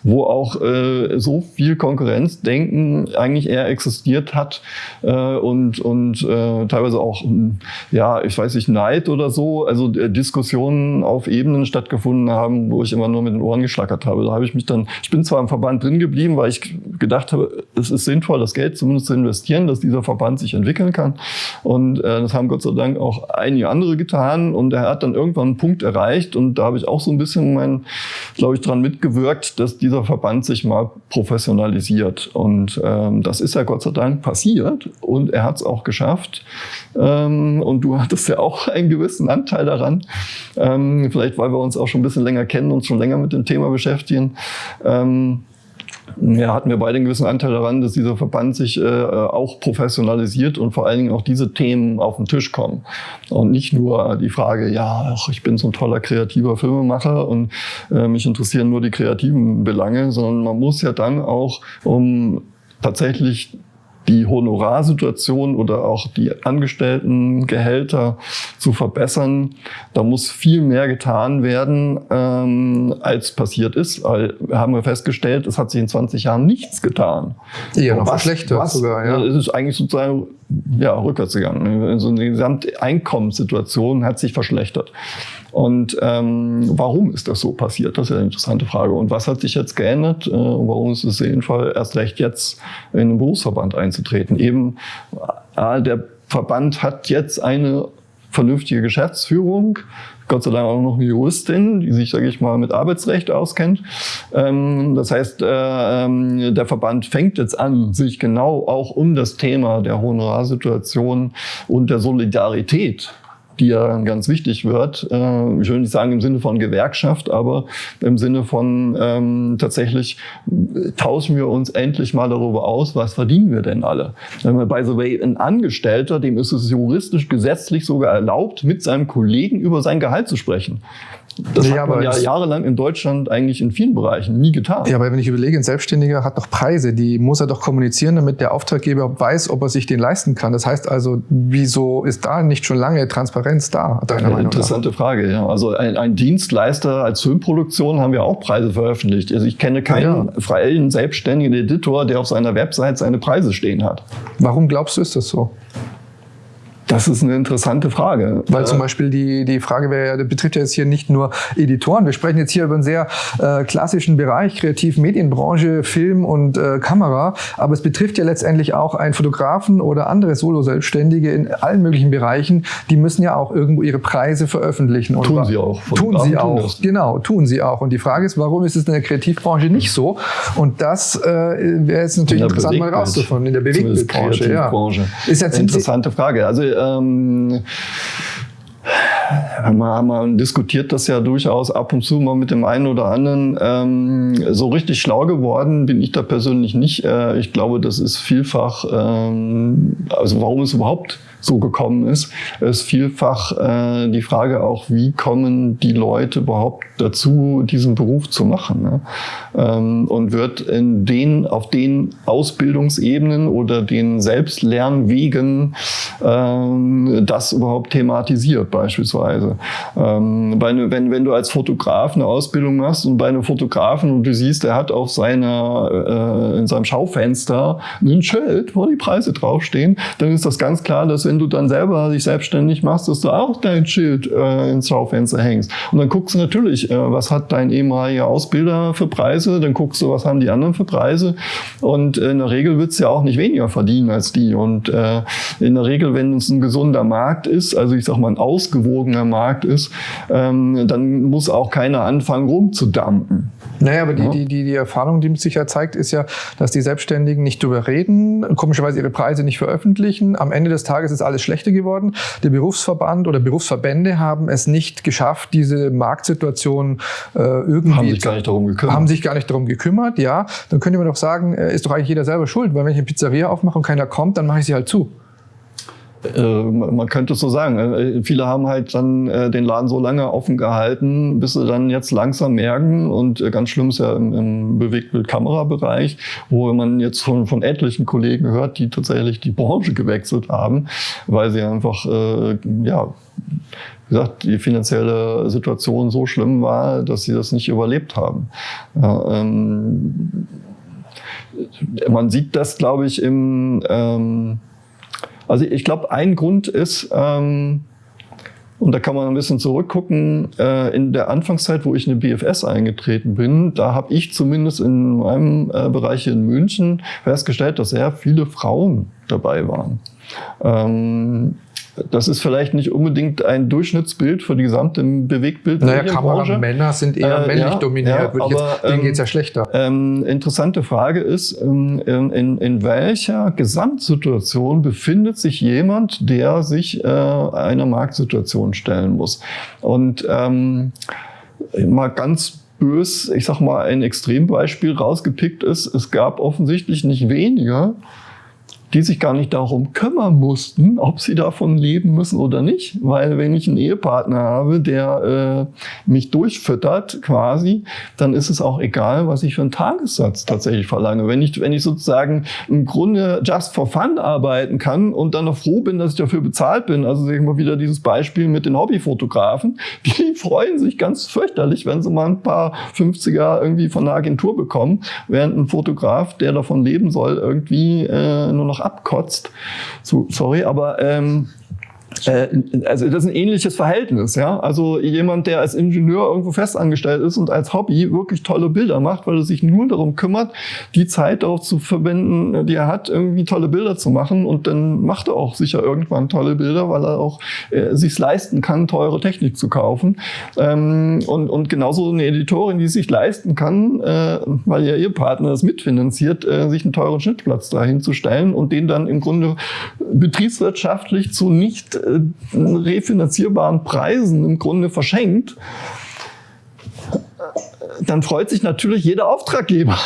wo auch äh, so viel Konkurrenzdenken eigentlich eher existiert hat äh, und, und äh, teilweise auch, ja, ich weiß nicht, Neid oder so, also äh, Diskussionen auf Ebenen stattgefunden haben, wo ich immer nur mit den Ohren geschlackert habe. Da habe ich mich dann, ich bin zwar im Verband drin geblieben, weil ich gedacht habe, es ist sinnvoll, das Geld zumindest zu investieren, dass dieser Verband sich entwickeln kann. Und äh, das haben Gott sei Dank auch einige andere getan. Und er hat dann irgendwann einen Punkt erreicht und da habe ich auch so ein bisschen mein, glaube ich, dran mitgewirkt, dass die dieser Verband sich mal professionalisiert. Und ähm, das ist ja Gott sei Dank passiert und er hat es auch geschafft. Ähm, und du hattest ja auch einen gewissen Anteil daran. Ähm, vielleicht, weil wir uns auch schon ein bisschen länger kennen und schon länger mit dem Thema beschäftigen. Ähm, ja, hatten wir beide einen gewissen Anteil daran, dass dieser Verband sich äh, auch professionalisiert und vor allen Dingen auch diese Themen auf den Tisch kommen. Und nicht nur die Frage, ja, ach, ich bin so ein toller kreativer Filmemacher und äh, mich interessieren nur die kreativen Belange, sondern man muss ja dann auch, um tatsächlich die Honorarsituation oder auch die Angestelltengehälter zu verbessern. Da muss viel mehr getan werden, ähm, als passiert ist. Weil haben wir festgestellt, es hat sich in 20 Jahren nichts getan. Ja, noch was, verschlechtert was, sogar. Ja. Es ist eigentlich sozusagen ja, rückwärts gegangen. Also die gesamte Einkommenssituation hat sich verschlechtert. Und ähm, warum ist das so passiert? Das ist eine interessante Frage. Und was hat sich jetzt geändert? Äh, warum ist es sinnvoll, erst recht jetzt in den Berufsverband einzutreten? Eben, äh, der Verband hat jetzt eine vernünftige Geschäftsführung, Gott sei Dank auch noch eine Juristin, die sich, sage ich mal, mit Arbeitsrecht auskennt. Ähm, das heißt, äh, ähm, der Verband fängt jetzt an, sich genau auch um das Thema der Honorarsituation und der Solidarität die ja ganz wichtig wird. Äh, ich will nicht sagen im Sinne von Gewerkschaft, aber im Sinne von ähm, tatsächlich tauschen wir uns endlich mal darüber aus, was verdienen wir denn alle. By the way, ein Angestellter, dem ist es juristisch gesetzlich sogar erlaubt, mit seinem Kollegen über sein Gehalt zu sprechen. Das ja, hat man ja jahrelang in Deutschland eigentlich in vielen Bereichen nie getan. Ja, aber wenn ich überlege, ein Selbstständiger hat doch Preise, die muss er doch kommunizieren, damit der Auftraggeber weiß, ob er sich den leisten kann. Das heißt also, wieso ist da nicht schon lange Transparenz da? Deiner Eine Meinung interessante nach? Frage, ja. Also ein, ein, Dienstleister als Filmproduktion haben wir auch Preise veröffentlicht. Also ich kenne keinen ja. freien selbstständigen Editor, der auf seiner Website seine Preise stehen hat. Warum glaubst du, ist das so? Das ist eine interessante Frage. Weil zum Beispiel die, die Frage wäre, ja, betrifft ja jetzt hier nicht nur Editoren. Wir sprechen jetzt hier über einen sehr äh, klassischen Bereich, Kreativ-Medienbranche, Film und äh, Kamera. Aber es betrifft ja letztendlich auch einen Fotografen oder andere Solo-Selbstständige in allen möglichen Bereichen. Die müssen ja auch irgendwo ihre Preise veröffentlichen. Und tun sie auch. Tun sie auch. Tun genau, tun sie auch. Und die Frage ist, warum ist es in der Kreativbranche nicht so? Und das äh, wäre jetzt natürlich interessant mal rauszufinden. In der Bewegtbildbranche. Ja. Ist jetzt interessante Frage. Also ähm, man, man diskutiert das ja durchaus ab und zu mal mit dem einen oder anderen. Ähm, so richtig schlau geworden bin ich da persönlich nicht. Äh, ich glaube, das ist vielfach, ähm, also warum es überhaupt so gekommen ist, ist vielfach äh, die Frage auch, wie kommen die Leute überhaupt dazu, diesen Beruf zu machen. Ne? Ähm, und wird in den, auf den Ausbildungsebenen oder den Selbstlernwegen ähm, das überhaupt thematisiert beispielsweise. Ähm, bei ne, wenn, wenn du als Fotograf eine Ausbildung machst und bei einem Fotografen und du siehst, er hat auf seiner, äh, in seinem Schaufenster ein Schild, wo die Preise draufstehen, dann ist das ganz klar, dass wenn du dann selber dich selbstständig machst, dass du auch dein Schild äh, ins Schaufenster hängst. Und dann guckst du natürlich, äh, was hat dein ehemaliger Ausbilder für Preise, dann guckst du, was haben die anderen für Preise. Und in der Regel wird es ja auch nicht weniger verdienen als die. Und äh, in der Regel, wenn es ein gesunder Markt ist, also ich sag mal ein ausgewogener Markt ist, ähm, dann muss auch keiner anfangen rumzudampen. Naja, aber die, ja. die, die, die Erfahrung, die sich ja zeigt, ist ja, dass die Selbstständigen nicht drüber reden, komischerweise ihre Preise nicht veröffentlichen. Am Ende des Tages ist alles schlechter geworden. Der Berufsverband oder Berufsverbände haben es nicht geschafft, diese Marktsituation äh, irgendwie... Haben sich gar nicht darum gekümmert. Haben sich gar nicht darum gekümmert, ja. Dann könnte man doch sagen, äh, ist doch eigentlich jeder selber schuld, weil wenn ich eine Pizzeria aufmache und keiner kommt, dann mache ich sie halt zu. Äh, man könnte es so sagen. Äh, viele haben halt dann äh, den Laden so lange offen gehalten, bis sie dann jetzt langsam merken und ganz schlimm ist ja im, im Bewegtbild-Kamera-Bereich, wo man jetzt von, von etlichen Kollegen hört, die tatsächlich die Branche gewechselt haben, weil sie einfach, ja, wie gesagt, die finanzielle Situation so schlimm war, dass sie das nicht überlebt haben. Ja, ähm, man sieht das, glaube ich, im ähm, also ich glaube, ein Grund ist, ähm, und da kann man ein bisschen zurückgucken, äh, in der Anfangszeit, wo ich in eine BFS eingetreten bin, da habe ich zumindest in meinem äh, Bereich in München festgestellt, dass sehr viele Frauen dabei waren. Ähm, das ist vielleicht nicht unbedingt ein Durchschnittsbild für die gesamte Bewegtbild. Naja, Kameramänner sind eher äh, männlich ja, dominiert. Ja, aber, jetzt, denen ähm, geht es ja schlechter. Ähm, interessante Frage ist, ähm, in, in welcher Gesamtsituation befindet sich jemand, der sich äh, einer Marktsituation stellen muss? Und ähm, mal ganz bös, ich sag mal, ein Extrembeispiel rausgepickt ist, es gab offensichtlich nicht weniger, die sich gar nicht darum kümmern mussten, ob sie davon leben müssen oder nicht. Weil wenn ich einen Ehepartner habe, der äh, mich durchfüttert quasi, dann ist es auch egal, was ich für einen Tagessatz tatsächlich verlange. Wenn ich, wenn ich sozusagen im Grunde just for fun arbeiten kann und dann noch froh bin, dass ich dafür bezahlt bin, also sehen wir wieder dieses Beispiel mit den Hobbyfotografen, die freuen sich ganz fürchterlich, wenn sie mal ein paar 50er irgendwie von der Agentur bekommen, während ein Fotograf, der davon leben soll, irgendwie äh, nur noch abkotzt. So, sorry, aber ähm, äh, also das ist ein ähnliches Verhältnis, ja. Also jemand, der als Ingenieur irgendwo festangestellt ist und als Hobby wirklich tolle Bilder macht, weil er sich nur darum kümmert, die Zeit darauf zu verwenden, die er hat, irgendwie tolle Bilder zu machen. Und dann macht er auch sicher irgendwann tolle Bilder, weil er auch äh, sich leisten kann, teure Technik zu kaufen. Ähm, und, und genauso eine Editorin, die sich leisten kann, äh, weil ja ihr Partner das mitfinanziert, äh, sich einen teuren Schnittplatz dahin zu stellen und den dann im Grunde betriebswirtschaftlich zu nicht äh, refinanzierbaren Preisen im Grunde verschenkt, dann freut sich natürlich jeder Auftraggeber.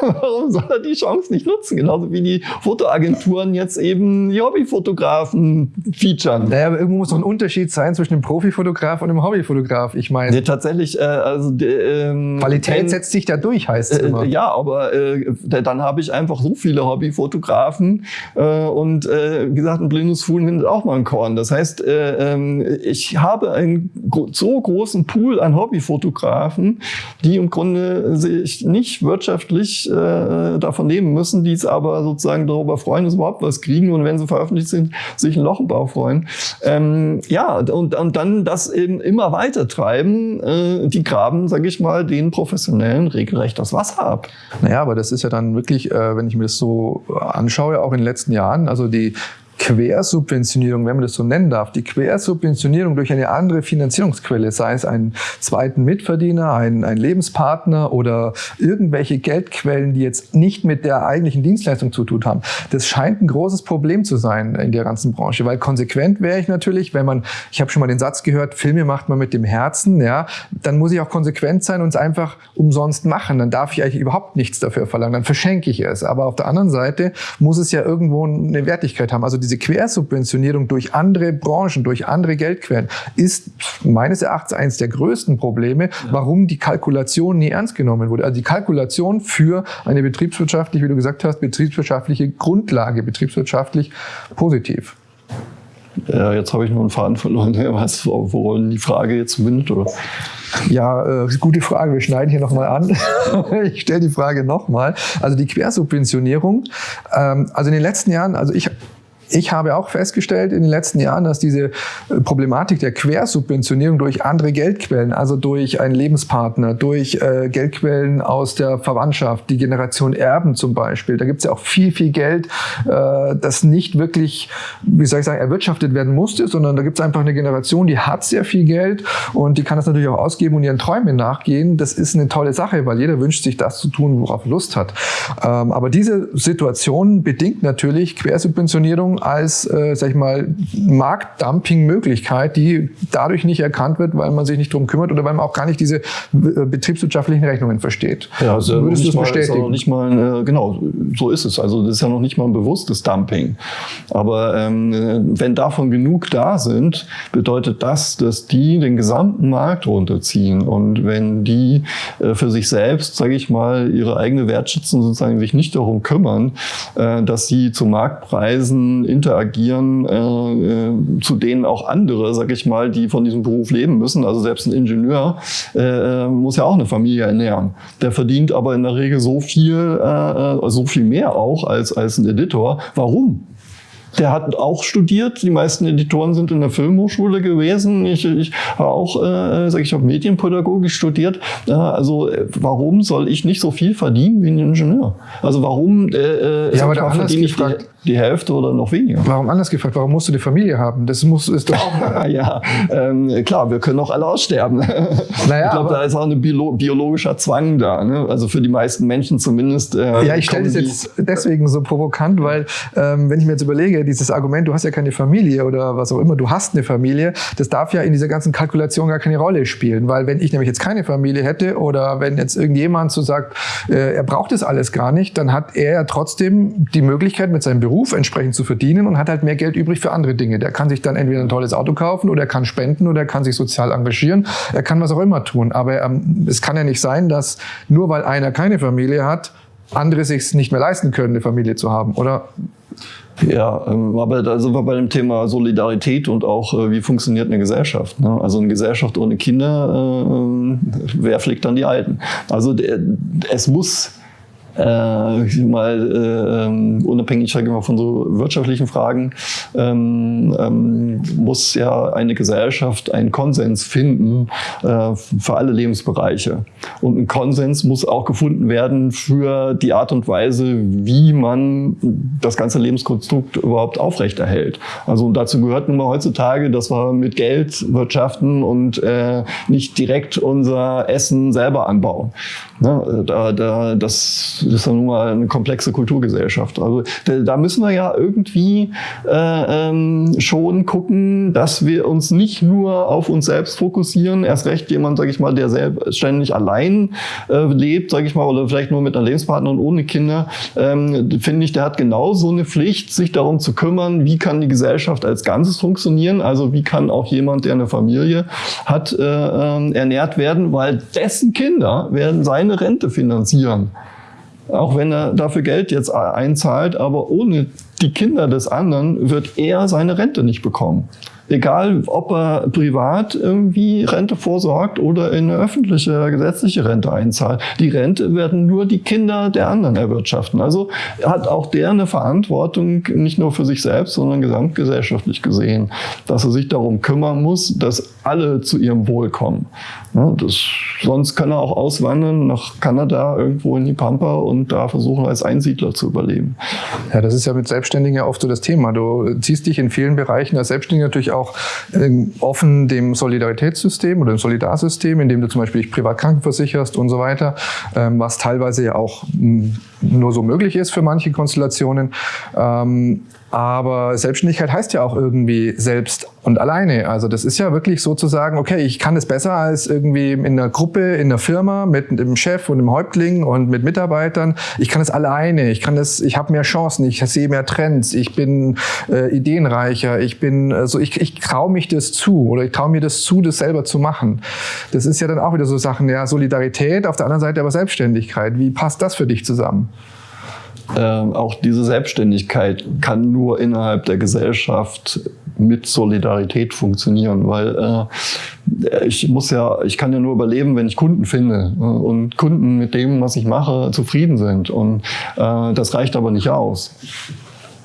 Warum soll er die Chance nicht nutzen? Genauso wie die Fotoagenturen jetzt eben die Hobbyfotografen featuren. Naja, aber irgendwo muss doch ein Unterschied sein zwischen einem Profifotograf und einem Hobbyfotograf. Ich meine, nee, tatsächlich, äh, also ähm, Qualität ein, setzt sich da durch, heißt es äh, immer. Ja, aber äh, dann habe ich einfach so viele Hobbyfotografen äh, und äh, wie gesagt, ein blindes Fuhl findet auch mal ein Korn. Das heißt, äh, äh, ich habe einen so großen Pool an Hobbyfotografen, die im Grunde sich nicht wirtschaftlich äh, davon leben müssen, die es aber sozusagen darüber freuen, dass überhaupt was kriegen und wenn sie veröffentlicht sind, sich einen Loch im Bauch freuen. Ähm, ja, und, und dann das eben immer weiter treiben, äh, die graben, sage ich mal, den Professionellen regelrecht das Wasser ab. Naja, aber das ist ja dann wirklich, äh, wenn ich mir das so anschaue, auch in den letzten Jahren, also die Quersubventionierung, wenn man das so nennen darf, die Quersubventionierung durch eine andere Finanzierungsquelle, sei es einen zweiten Mitverdiener, einen, einen Lebenspartner oder irgendwelche Geldquellen, die jetzt nicht mit der eigentlichen Dienstleistung zu tun haben, das scheint ein großes Problem zu sein in der ganzen Branche, weil konsequent wäre ich natürlich, wenn man, ich habe schon mal den Satz gehört, Filme macht man mit dem Herzen, ja, dann muss ich auch konsequent sein und es einfach umsonst machen, dann darf ich eigentlich überhaupt nichts dafür verlangen, dann verschenke ich es, aber auf der anderen Seite muss es ja irgendwo eine Wertigkeit haben, also diese Quersubventionierung durch andere Branchen, durch andere Geldquellen ist meines Erachtens eines der größten Probleme, warum die Kalkulation nie ernst genommen wurde. Also die Kalkulation für eine betriebswirtschaftlich, wie du gesagt hast, betriebswirtschaftliche Grundlage, betriebswirtschaftlich positiv. Ja, jetzt habe ich nur einen Faden verloren. Was, woran die Frage jetzt mündet, oder? Ja, äh, gute Frage. Wir schneiden hier nochmal an. ich stelle die Frage nochmal. Also die Quersubventionierung. Ähm, also in den letzten Jahren, also ich ich habe auch festgestellt in den letzten Jahren, dass diese äh, Problematik der Quersubventionierung durch andere Geldquellen, also durch einen Lebenspartner, durch äh, Geldquellen aus der Verwandtschaft, die Generation Erben zum Beispiel, da gibt es ja auch viel, viel Geld, äh, das nicht wirklich, wie soll ich sagen, erwirtschaftet werden musste, sondern da gibt es einfach eine Generation, die hat sehr viel Geld und die kann das natürlich auch ausgeben und ihren Träumen nachgehen. Das ist eine tolle Sache, weil jeder wünscht sich das zu tun, worauf Lust hat. Ähm, aber diese Situation bedingt natürlich Quersubventionierung als, äh, sag ich mal, Marktdumping-Möglichkeit, die dadurch nicht erkannt wird, weil man sich nicht drum kümmert oder weil man auch gar nicht diese äh, betriebswirtschaftlichen Rechnungen versteht. Ja, also Würdest du es bestätigen? Mal, nicht mal, äh, genau, so ist es. Also das ist ja noch nicht mal ein bewusstes Dumping. Aber ähm, wenn davon genug da sind, bedeutet das, dass die den gesamten Markt runterziehen. Und wenn die äh, für sich selbst, sage ich mal, ihre eigene Wertschätzung sozusagen sich nicht darum kümmern, äh, dass sie zu Marktpreisen interagieren, äh, äh, zu denen auch andere, sag ich mal, die von diesem Beruf leben müssen. Also selbst ein Ingenieur äh, äh muss ja auch eine Familie ernähren. Der verdient aber in der Regel so viel, äh, äh so viel mehr auch als, als ein Editor. Warum? Der hat auch studiert. Die meisten Editoren sind in der Filmhochschule gewesen. Ich, ich habe auch, äh, sage ich, habe Medienpädagogik studiert. Äh, also warum soll ich nicht so viel verdienen wie ein Ingenieur? Also warum äh, ja, aber da verdiene ich gefragt, die Hälfte oder noch weniger. Warum anders gefragt? Warum musst du die Familie haben? Das muss, ist doch auch. ja, ähm, klar, wir können auch alle aussterben. Naja, ich glaube, da ist auch ein Biolo biologischer Zwang da. Ne? Also für die meisten Menschen zumindest. Äh, ja, ich stelle das jetzt deswegen so provokant, weil ähm, wenn ich mir jetzt überlege, dieses Argument, du hast ja keine Familie oder was auch immer, du hast eine Familie, das darf ja in dieser ganzen Kalkulation gar keine Rolle spielen, weil wenn ich nämlich jetzt keine Familie hätte oder wenn jetzt irgendjemand so sagt, äh, er braucht das alles gar nicht, dann hat er ja trotzdem die Möglichkeit mit seinem Beruf entsprechend zu verdienen und hat halt mehr Geld übrig für andere Dinge. Der kann sich dann entweder ein tolles Auto kaufen oder er kann spenden oder er kann sich sozial engagieren. Er kann was auch immer tun. Aber ähm, es kann ja nicht sein, dass nur weil einer keine Familie hat, andere sich nicht mehr leisten können, eine Familie zu haben, oder? Ja, ähm, aber da sind wir bei dem Thema Solidarität und auch, äh, wie funktioniert eine Gesellschaft. Ne? Also eine Gesellschaft ohne Kinder, äh, wer pflegt dann die Alten? Also es muss äh, mal äh, unabhängig ich mal, von so wirtschaftlichen Fragen, ähm, ähm, muss ja eine Gesellschaft einen Konsens finden äh, für alle Lebensbereiche. Und ein Konsens muss auch gefunden werden für die Art und Weise, wie man das ganze Lebenskonstrukt überhaupt aufrechterhält. Also dazu gehört nun mal heutzutage, dass wir mit Geld wirtschaften und äh, nicht direkt unser Essen selber anbauen. Ne? Da, da, das ist ja nun mal eine komplexe Kulturgesellschaft. Also da müssen wir ja irgendwie äh, ähm, schon gucken, dass wir uns nicht nur auf uns selbst fokussieren. Erst recht jemand, sage ich mal, der selbstständig allein äh, lebt, sage ich mal, oder vielleicht nur mit einer Lebenspartnerin ohne Kinder, ähm, finde ich, der hat genauso eine Pflicht, sich darum zu kümmern, wie kann die Gesellschaft als Ganzes funktionieren. Also wie kann auch jemand, der eine Familie hat, äh, äh, ernährt werden, weil dessen Kinder werden seine Rente finanzieren. Auch wenn er dafür Geld jetzt einzahlt, aber ohne die Kinder des anderen wird er seine Rente nicht bekommen. Egal, ob er privat irgendwie Rente vorsorgt oder in eine öffentliche gesetzliche Rente einzahlt. Die Rente werden nur die Kinder der anderen erwirtschaften. Also hat auch der eine Verantwortung, nicht nur für sich selbst, sondern gesamtgesellschaftlich gesehen, dass er sich darum kümmern muss, dass alle zu ihrem Wohl kommen. Ja, das, sonst kann er auch auswandern nach Kanada, irgendwo in die Pampa und da versuchen, als Einsiedler zu überleben. Ja, das ist ja mit Selbstständigen ja oft so das Thema. Du ziehst dich in vielen Bereichen als Selbstständiger natürlich auch äh, offen dem Solidaritätssystem oder dem Solidarsystem, in dem du zum Beispiel dich privat krankenversicherst und so weiter, ähm, was teilweise ja auch hm, nur so möglich ist für manche Konstellationen. Aber Selbstständigkeit heißt ja auch irgendwie selbst und alleine. Also das ist ja wirklich sozusagen, okay, ich kann es besser als irgendwie in einer Gruppe, in einer Firma mit dem Chef und dem Häuptling und mit Mitarbeitern. Ich kann es alleine. Ich kann es, ich habe mehr Chancen. Ich sehe mehr Trends. Ich bin äh, ideenreicher. Ich bin, also ich, ich traue mich das zu oder ich traue mir das zu, das selber zu machen. Das ist ja dann auch wieder so Sachen, ja, Solidarität, auf der anderen Seite aber Selbstständigkeit. Wie passt das für dich zusammen? Ähm, auch diese Selbstständigkeit kann nur innerhalb der Gesellschaft mit Solidarität funktionieren, weil äh, ich muss ja, ich kann ja nur überleben, wenn ich Kunden finde äh, und Kunden mit dem, was ich mache, zufrieden sind und äh, das reicht aber nicht aus.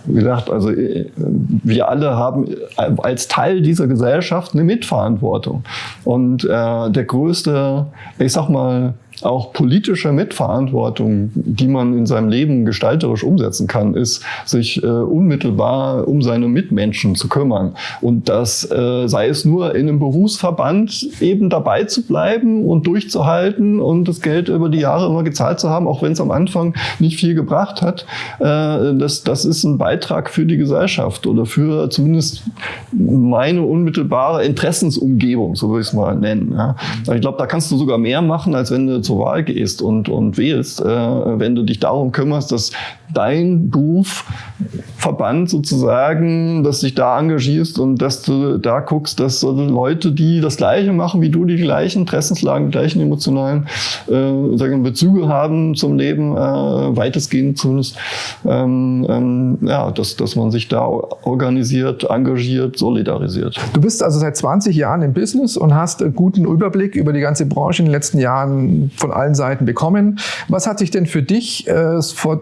Wie gesagt, also äh, wir alle haben als Teil dieser Gesellschaft eine Mitverantwortung. Und äh, der größte, ich sag mal, auch politische Mitverantwortung, die man in seinem Leben gestalterisch umsetzen kann, ist, sich äh, unmittelbar um seine Mitmenschen zu kümmern. Und das äh, sei es nur in einem Berufsverband eben dabei zu bleiben und durchzuhalten und das Geld über die Jahre immer gezahlt zu haben, auch wenn es am Anfang nicht viel gebracht hat. Äh, das, das ist ein Beitrag für die Gesellschaft oder für zumindest meine unmittelbare Interessensumgebung, so würde ich es mal nennen. Ja. Ich glaube, da kannst du sogar mehr machen, als wenn du zur Wahl gehst und, und wählst, äh, wenn du dich darum kümmerst, dass dein Berufsverband sozusagen, dass dich da engagierst und dass du da guckst, dass Leute, die das Gleiche machen wie du, die gleichen Interessenslagen, die gleichen emotionalen äh, sagen, Bezüge haben zum Leben, äh, weitestgehend zumindest, ähm, ähm, ja, dass, dass man sich da organisiert, engagiert, solidarisiert. Du bist also seit 20 Jahren im Business und hast einen guten Überblick über die ganze Branche in den letzten Jahren von allen Seiten bekommen. Was hat sich denn für dich äh, vor,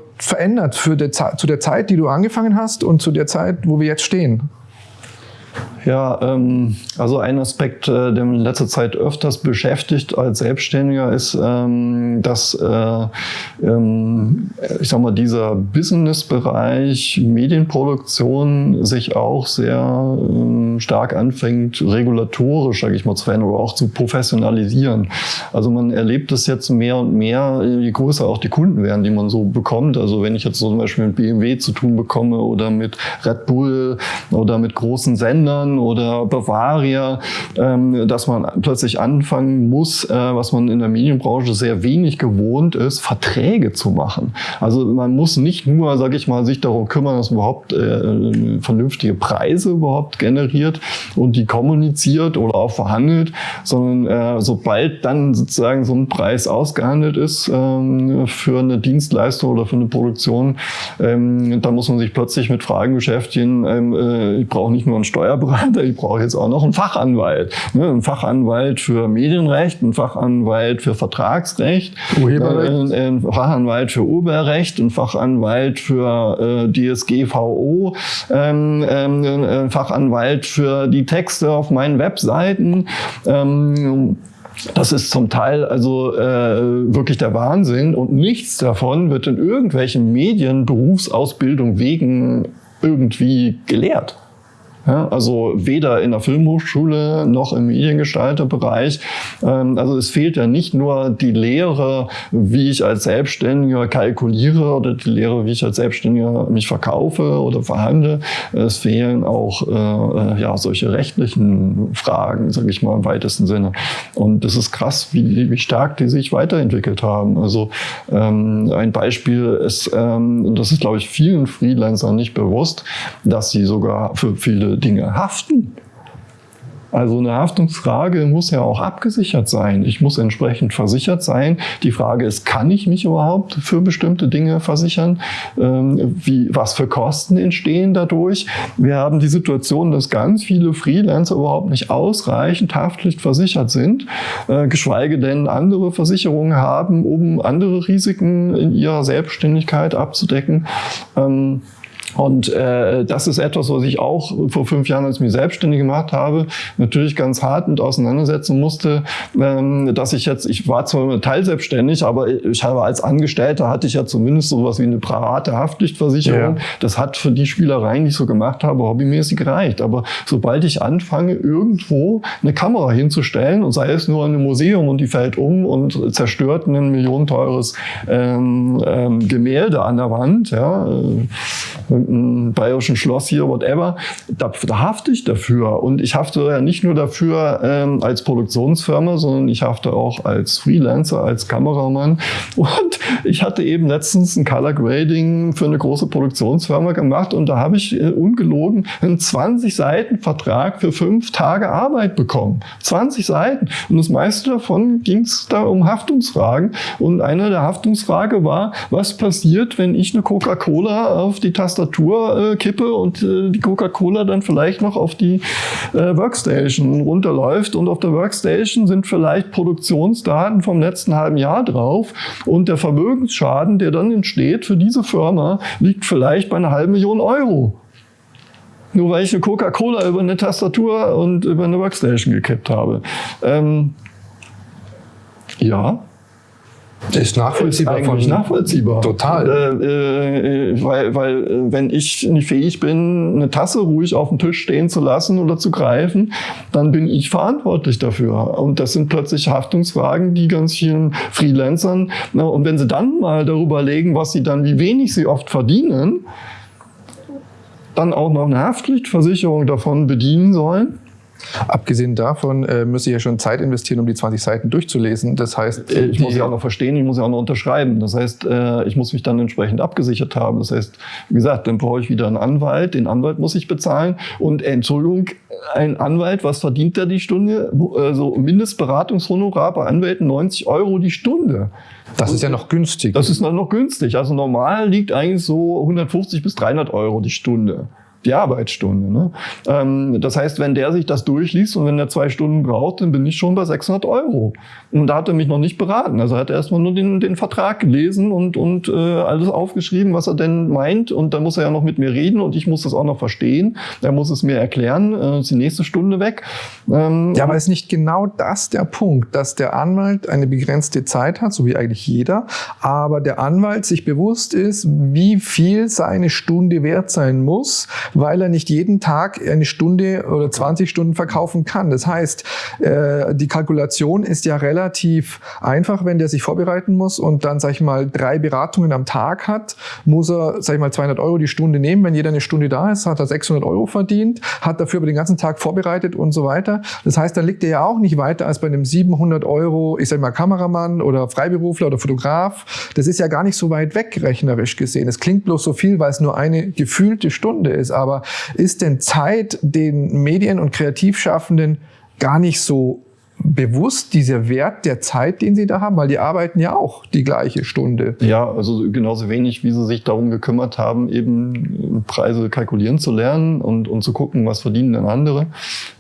verändert für der, zu der Zeit, die du angefangen hast und zu der Zeit, wo wir jetzt stehen? Ja, ähm, also ein Aspekt, äh, der mich in letzter Zeit öfters beschäftigt als Selbstständiger, ist, ähm, dass, äh, ähm, ich sag mal, dieser Business-Bereich Medienproduktion sich auch sehr ähm, stark anfängt, regulatorisch, sage ich mal, zu verändern oder auch zu professionalisieren. Also man erlebt es jetzt mehr und mehr, je größer auch die Kunden werden, die man so bekommt. Also wenn ich jetzt zum Beispiel mit BMW zu tun bekomme oder mit Red Bull oder mit großen Sendern, Bayern oder Bavaria, ähm, dass man plötzlich anfangen muss, äh, was man in der Medienbranche sehr wenig gewohnt ist, Verträge zu machen. Also man muss nicht nur, sage ich mal, sich darum kümmern, dass man überhaupt äh, vernünftige Preise überhaupt generiert und die kommuniziert oder auch verhandelt, sondern äh, sobald dann sozusagen so ein Preis ausgehandelt ist ähm, für eine Dienstleistung oder für eine Produktion, ähm, dann muss man sich plötzlich mit Fragen beschäftigen. Ich brauche nicht nur einen Steuerberater, ich brauche jetzt auch noch einen Fachanwalt. Ne? Einen Fachanwalt für Medienrecht, einen Fachanwalt für Vertragsrecht, Urheberrecht. Äh, einen Fachanwalt für Urheberrecht, einen Fachanwalt für äh, DSGVO, ähm, ähm, einen Fachanwalt für die Texte auf meinen Webseiten. Ähm, das ist zum Teil also äh, wirklich der Wahnsinn und nichts davon wird in irgendwelchen Medien Berufsausbildung wegen irgendwie gelehrt. Ja, also weder in der Filmhochschule noch im Mediengestalterbereich. Ähm, also es fehlt ja nicht nur die Lehre, wie ich als Selbstständiger kalkuliere oder die Lehre, wie ich als Selbstständiger mich verkaufe oder verhandle. Es fehlen auch äh, äh ja, solche rechtlichen Fragen, sage ich mal im weitesten Sinne. Und das ist krass, wie, wie stark die sich weiterentwickelt haben. Also ähm, ein Beispiel ist, ähm, das ist glaube ich vielen Freelancern nicht bewusst, dass sie sogar für viele Dinge haften. Also eine Haftungsfrage muss ja auch abgesichert sein. Ich muss entsprechend versichert sein. Die Frage ist, kann ich mich überhaupt für bestimmte Dinge versichern? Ähm, wie, was für Kosten entstehen dadurch? Wir haben die Situation, dass ganz viele Freelancer überhaupt nicht ausreichend haftpflichtversichert sind, äh, geschweige denn andere Versicherungen haben, um andere Risiken in ihrer Selbstständigkeit abzudecken. Ähm, und äh, das ist etwas, was ich auch vor fünf Jahren, als ich mich selbstständig gemacht habe, natürlich ganz hart mit auseinandersetzen musste, ähm, dass ich jetzt, ich war zwar teilselbstständig, aber ich habe als Angestellter hatte ich ja zumindest sowas wie eine private Haftpflichtversicherung. Ja. Das hat für die Spielereien, die ich so gemacht habe, hobbymäßig gereicht. Aber sobald ich anfange, irgendwo eine Kamera hinzustellen und sei es nur in einem Museum und die fällt um und zerstört ein millionenteures ähm, ähm, Gemälde an der Wand, ja, äh, irgendein bayerischen Schloss hier, whatever, da, da hafte ich dafür. Und ich hafte ja nicht nur dafür ähm, als Produktionsfirma, sondern ich hafte auch als Freelancer, als Kameramann. Und ich hatte eben letztens ein Color Grading für eine große Produktionsfirma gemacht und da habe ich äh, ungelogen einen 20 Seiten Vertrag für fünf Tage Arbeit bekommen. 20 Seiten. Und das meiste davon ging es da um Haftungsfragen. Und eine der Haftungsfragen war, was passiert, wenn ich eine Coca-Cola auf die Tastatur Tastatur äh, kippe und äh, die Coca-Cola dann vielleicht noch auf die äh, Workstation runterläuft. Und auf der Workstation sind vielleicht Produktionsdaten vom letzten halben Jahr drauf. Und der Vermögensschaden, der dann entsteht für diese Firma, liegt vielleicht bei einer halben Million Euro. Nur weil ich eine Coca-Cola über eine Tastatur und über eine Workstation gekippt habe. Ähm, ja, ist nachvollziehbar. Ist eigentlich nachvollziehbar. Total. Äh, äh, weil, weil äh, wenn ich nicht fähig bin, eine Tasse ruhig auf dem Tisch stehen zu lassen oder zu greifen, dann bin ich verantwortlich dafür. Und das sind plötzlich Haftungsfragen, die ganz vielen Freelancern, na, und wenn sie dann mal darüber legen, was sie dann, wie wenig sie oft verdienen, dann auch noch eine Haftpflichtversicherung davon bedienen sollen, Abgesehen davon äh, müsste ich ja schon Zeit investieren, um die 20 Seiten durchzulesen. Das heißt, äh, ich muss ja auch noch verstehen, ich muss ja auch noch unterschreiben. Das heißt, äh, ich muss mich dann entsprechend abgesichert haben. Das heißt, wie gesagt, dann brauche ich wieder einen Anwalt. Den Anwalt muss ich bezahlen. Und äh, Entschuldigung, ein Anwalt, was verdient der die Stunde? Also Mindestberatungshonorar bei Anwälten 90 Euro die Stunde. Das ist ja noch günstig. Das ist noch günstig. Also normal liegt eigentlich so 150 bis 300 Euro die Stunde die Arbeitsstunde. Ne? Ähm, das heißt, wenn der sich das durchliest und wenn er zwei Stunden braucht, dann bin ich schon bei 600 Euro. Und da hat er mich noch nicht beraten. Also hat er erstmal nur den, den Vertrag gelesen und, und äh, alles aufgeschrieben, was er denn meint. Und dann muss er ja noch mit mir reden und ich muss das auch noch verstehen. Er muss es mir erklären. Äh, ist die nächste Stunde weg. Ähm, ja, aber ist nicht genau das der Punkt, dass der Anwalt eine begrenzte Zeit hat, so wie eigentlich jeder, aber der Anwalt sich bewusst ist, wie viel seine Stunde wert sein muss, weil er nicht jeden Tag eine Stunde oder 20 Stunden verkaufen kann. Das heißt, äh, die Kalkulation ist ja relativ einfach, wenn der sich vorbereiten muss und dann, sag ich mal, drei Beratungen am Tag hat, muss er, sag ich mal, 200 Euro die Stunde nehmen. Wenn jeder eine Stunde da ist, hat er 600 Euro verdient, hat dafür aber den ganzen Tag vorbereitet und so weiter. Das heißt, dann liegt er ja auch nicht weiter als bei einem 700 Euro, ich sag mal, Kameramann oder Freiberufler oder Fotograf. Das ist ja gar nicht so weit weg, rechnerisch gesehen. Es klingt bloß so viel, weil es nur eine gefühlte Stunde ist aber ist denn Zeit den Medien- und Kreativschaffenden gar nicht so bewusst dieser Wert der Zeit, den sie da haben, weil die arbeiten ja auch die gleiche Stunde. Ja, also genauso wenig, wie sie sich darum gekümmert haben, eben Preise kalkulieren zu lernen und, und zu gucken, was verdienen denn andere.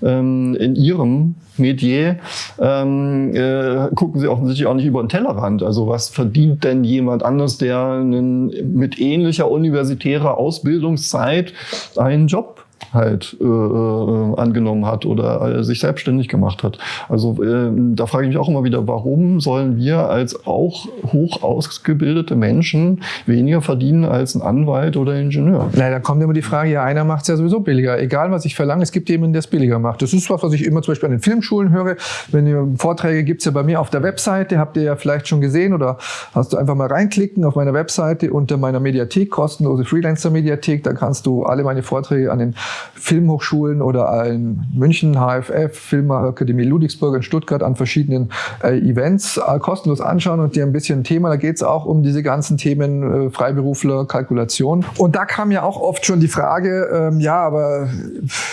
Ähm, in ihrem Metier ähm, äh, gucken sie offensichtlich auch nicht über den Tellerrand. Also was verdient denn jemand anders, der einen, mit ähnlicher universitärer Ausbildungszeit einen Job halt äh, äh, angenommen hat oder äh, sich selbstständig gemacht hat. Also äh, da frage ich mich auch immer wieder, warum sollen wir als auch hoch ausgebildete Menschen weniger verdienen als ein Anwalt oder Ingenieur? Na, da kommt immer die Frage, ja, einer macht es ja sowieso billiger. Egal, was ich verlange, es gibt jemanden, der es billiger macht. Das ist was, was ich immer zum Beispiel an den Filmschulen höre. Wenn ihr Vorträge gibt es ja bei mir auf der Webseite, habt ihr ja vielleicht schon gesehen oder hast du einfach mal reinklicken auf meiner Webseite unter meiner Mediathek, kostenlose Freelancer-Mediathek. Da kannst du alle meine Vorträge an den Filmhochschulen oder in München, HFF, Filmakademie Ludwigsburg in Stuttgart an verschiedenen äh, Events äh, kostenlos anschauen und dir ein bisschen Thema. Da geht es auch um diese ganzen Themen äh, Freiberufler, Kalkulation. Und da kam ja auch oft schon die Frage, ähm, ja, aber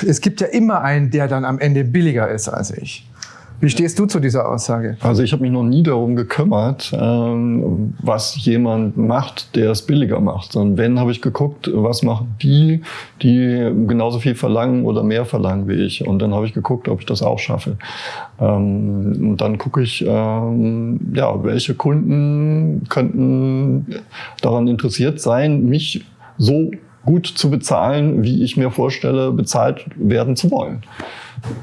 es gibt ja immer einen, der dann am Ende billiger ist als ich. Wie stehst du zu dieser Aussage? Also ich habe mich noch nie darum gekümmert, ähm, was jemand macht, der es billiger macht. Sondern wenn, habe ich geguckt, was machen die, die genauso viel verlangen oder mehr verlangen wie ich. Und dann habe ich geguckt, ob ich das auch schaffe. Ähm, und dann gucke ich, ähm, ja, welche Kunden könnten daran interessiert sein, mich so gut zu bezahlen, wie ich mir vorstelle, bezahlt werden zu wollen.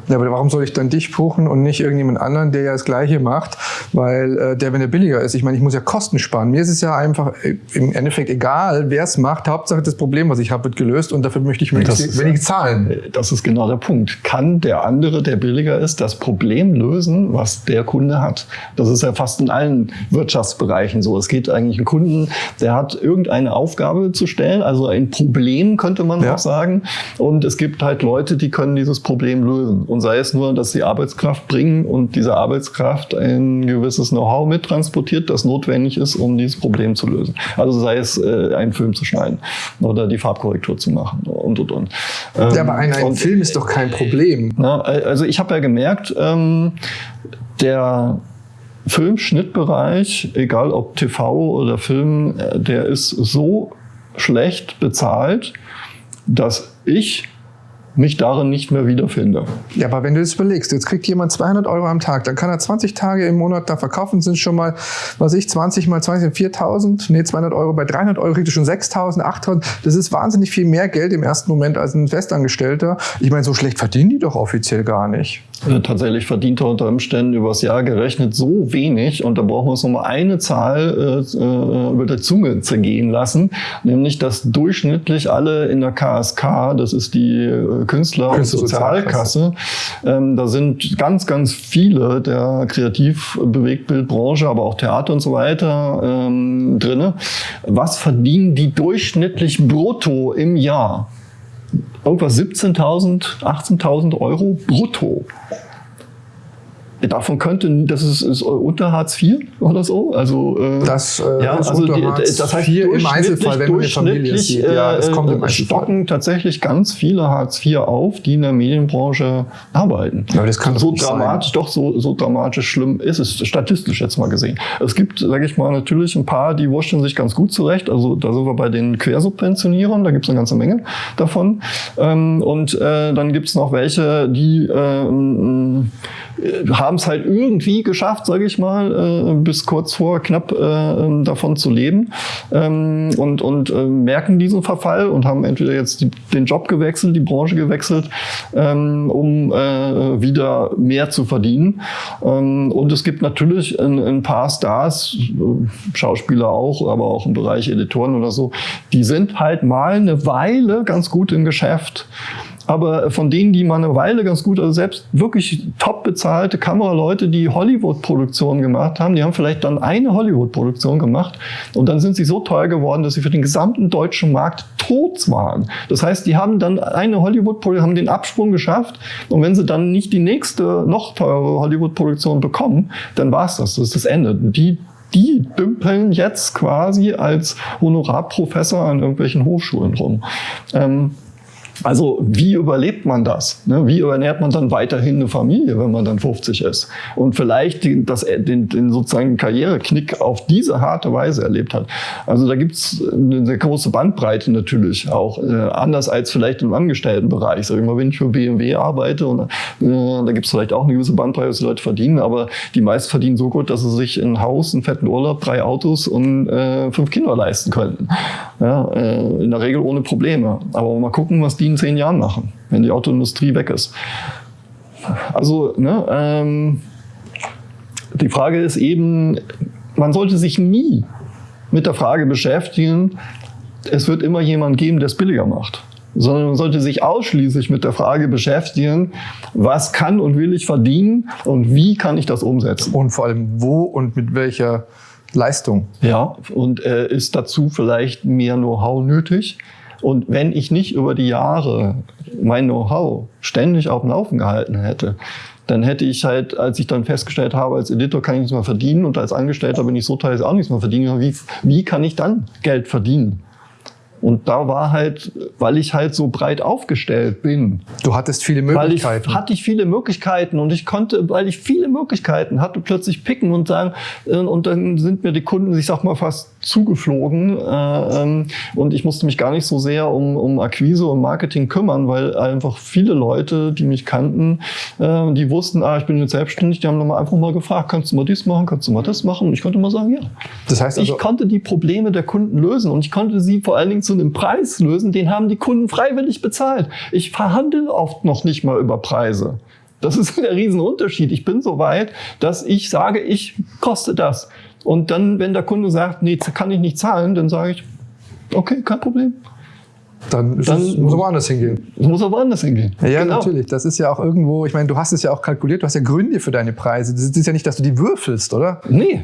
Ja, aber warum soll ich dann dich buchen und nicht irgendjemand anderen, der ja das Gleiche macht? Weil äh, der, wenn er billiger ist, ich meine, ich muss ja Kosten sparen. Mir ist es ja einfach äh, im Endeffekt egal, wer es macht. Hauptsache das Problem, was ich habe, wird gelöst und dafür möchte ich möglichst wenig zahlen. Äh, das ist genau der Punkt. Kann der andere, der billiger ist, das Problem lösen, was der Kunde hat? Das ist ja fast in allen Wirtschaftsbereichen so. Es geht eigentlich einen Kunden, der hat irgendeine Aufgabe zu stellen, also ein Problem könnte man ja. auch sagen. Und es gibt halt Leute, die können dieses Problem lösen lösen. Und sei es nur, dass sie Arbeitskraft bringen und diese Arbeitskraft ein gewisses Know-how mittransportiert, das notwendig ist, um dieses Problem zu lösen. Also sei es, äh, einen Film zu schneiden oder die Farbkorrektur zu machen und, und, und. Ähm, ja, aber ein, ein und, Film ist doch kein Problem. Na, also ich habe ja gemerkt, ähm, der Filmschnittbereich, egal ob TV oder Film, äh, der ist so schlecht bezahlt, dass ich mich darin nicht mehr wiederfinde. Ja, aber wenn du das überlegst, jetzt kriegt jemand 200 Euro am Tag, dann kann er 20 Tage im Monat da verkaufen, sind schon mal, was ich, 20 mal 20 sind 4.000, nee, 200 Euro, bei 300 Euro kriegt er schon 6.000, 8.000, das ist wahnsinnig viel mehr Geld im ersten Moment als ein Festangestellter. Ich meine, so schlecht verdienen die doch offiziell gar nicht. Äh, tatsächlich verdient er unter Umständen übers Jahr gerechnet so wenig und da brauchen wir uns nochmal eine Zahl äh, äh, über der Zunge zergehen lassen, nämlich dass durchschnittlich alle in der KSK, das ist die äh, Künstler- und Sozialkasse, ähm, da sind ganz, ganz viele der Kreativ-Bewegtbildbranche, aber auch Theater und so weiter ähm, drinne. Was verdienen die durchschnittlich brutto im Jahr? Irgendwas 17.000, 18.000 Euro brutto. Davon könnte, das ist, ist unter Hartz IV oder so. Also, äh, das, äh, ja, also die, das heißt IV im Einzelfall, wenn man Familie sieht. Ja, es kommt im äh, stocken tatsächlich ganz viele Hartz IV auf, die in der Medienbranche arbeiten. Aber das kann so dramatisch, sein. doch so, so dramatisch schlimm ist es, statistisch jetzt mal gesehen. Es gibt, sage ich mal, natürlich ein paar, die wurschteln sich ganz gut zurecht. Also da sind wir bei den Quersubventionierern, da gibt es eine ganze Menge davon. Ähm, und äh, dann gibt es noch welche, die äh, haben es halt irgendwie geschafft, sage ich mal, äh, bis kurz vor knapp äh, davon zu leben ähm, und, und äh, merken diesen Verfall und haben entweder jetzt die, den Job gewechselt, die Branche gewechselt, ähm, um wieder mehr zu verdienen. Ähm, und es gibt natürlich ein, ein paar Stars, Schauspieler auch, aber auch im Bereich Editoren oder so, die sind halt mal eine Weile ganz gut im Geschäft aber von denen, die mal eine Weile ganz gut, also selbst wirklich top bezahlte Kameraleute, die Hollywood-Produktionen gemacht haben, die haben vielleicht dann eine Hollywood-Produktion gemacht und dann sind sie so teuer geworden, dass sie für den gesamten deutschen Markt tot waren. Das heißt, die haben dann eine Hollywood-Produktion, haben den Absprung geschafft und wenn sie dann nicht die nächste, noch teure Hollywood-Produktion bekommen, dann war's das. Das ist das Ende. Die die dümpeln jetzt quasi als Honorarprofessor an irgendwelchen Hochschulen rum. Ähm, also wie überlebt man das? Ne? Wie ernährt man dann weiterhin eine Familie, wenn man dann 50 ist? Und vielleicht den, das, den, den sozusagen Karriereknick auf diese harte Weise erlebt hat. Also da gibt's eine sehr große Bandbreite natürlich auch. Äh, anders als vielleicht im Angestelltenbereich. Sag ich mal, wenn ich für BMW arbeite, und, äh, da gibt's vielleicht auch eine gewisse Bandbreite, was die Leute verdienen, aber die meisten verdienen so gut, dass sie sich ein Haus, einen fetten Urlaub, drei Autos und äh, fünf Kinder leisten könnten. Ja, äh, in der Regel ohne Probleme. Aber mal gucken, was die in zehn Jahren machen. wenn die Autoindustrie weg ist. Also, ne, ähm, die Frage ist eben, man sollte sich nie mit der Frage beschäftigen, es wird immer jemand geben, der es billiger macht sondern man sollte sich ausschließlich mit der Frage beschäftigen, was kann und will ich verdienen und wie kann ich das umsetzen. Und vor allem wo und mit welcher Leistung. Ja, und äh, ist dazu vielleicht mehr Know-how nötig? Und wenn ich nicht über die Jahre mein Know-how ständig auf dem Laufen gehalten hätte, dann hätte ich halt, als ich dann festgestellt habe, als Editor kann ich nichts mehr verdienen und als Angestellter bin ich so teils auch nichts mehr verdienen, wie, wie kann ich dann Geld verdienen? Und da war halt, weil ich halt so breit aufgestellt bin. Du hattest viele Möglichkeiten. Weil ich, hatte ich viele Möglichkeiten und ich konnte, weil ich viele Möglichkeiten hatte, plötzlich picken und sagen, äh, und dann sind mir die Kunden, ich sag mal, fast zugeflogen. Äh, ähm, und ich musste mich gar nicht so sehr um, um Akquise und Marketing kümmern, weil einfach viele Leute, die mich kannten, äh, die wussten, ah, ich bin jetzt selbstständig, die haben dann einfach mal gefragt, kannst du mal dies machen, kannst du mal das machen? Und ich konnte mal sagen, ja. Das heißt also, ich konnte die Probleme der Kunden lösen und ich konnte sie vor allen Dingen zu einem Preis lösen, den haben die Kunden freiwillig bezahlt. Ich verhandle oft noch nicht mal über Preise. Das ist der Riesenunterschied. Ich bin so weit, dass ich sage, ich koste das. Und dann, wenn der Kunde sagt, nee, kann ich nicht zahlen, dann sage ich, okay, kein Problem. Dann, dann es, muss er woanders hingehen. Muss er woanders hingehen. Ja, genau. natürlich. Das ist ja auch irgendwo, ich meine, du hast es ja auch kalkuliert, du hast ja Gründe für deine Preise. Das ist ja nicht, dass du die würfelst, oder? Nee.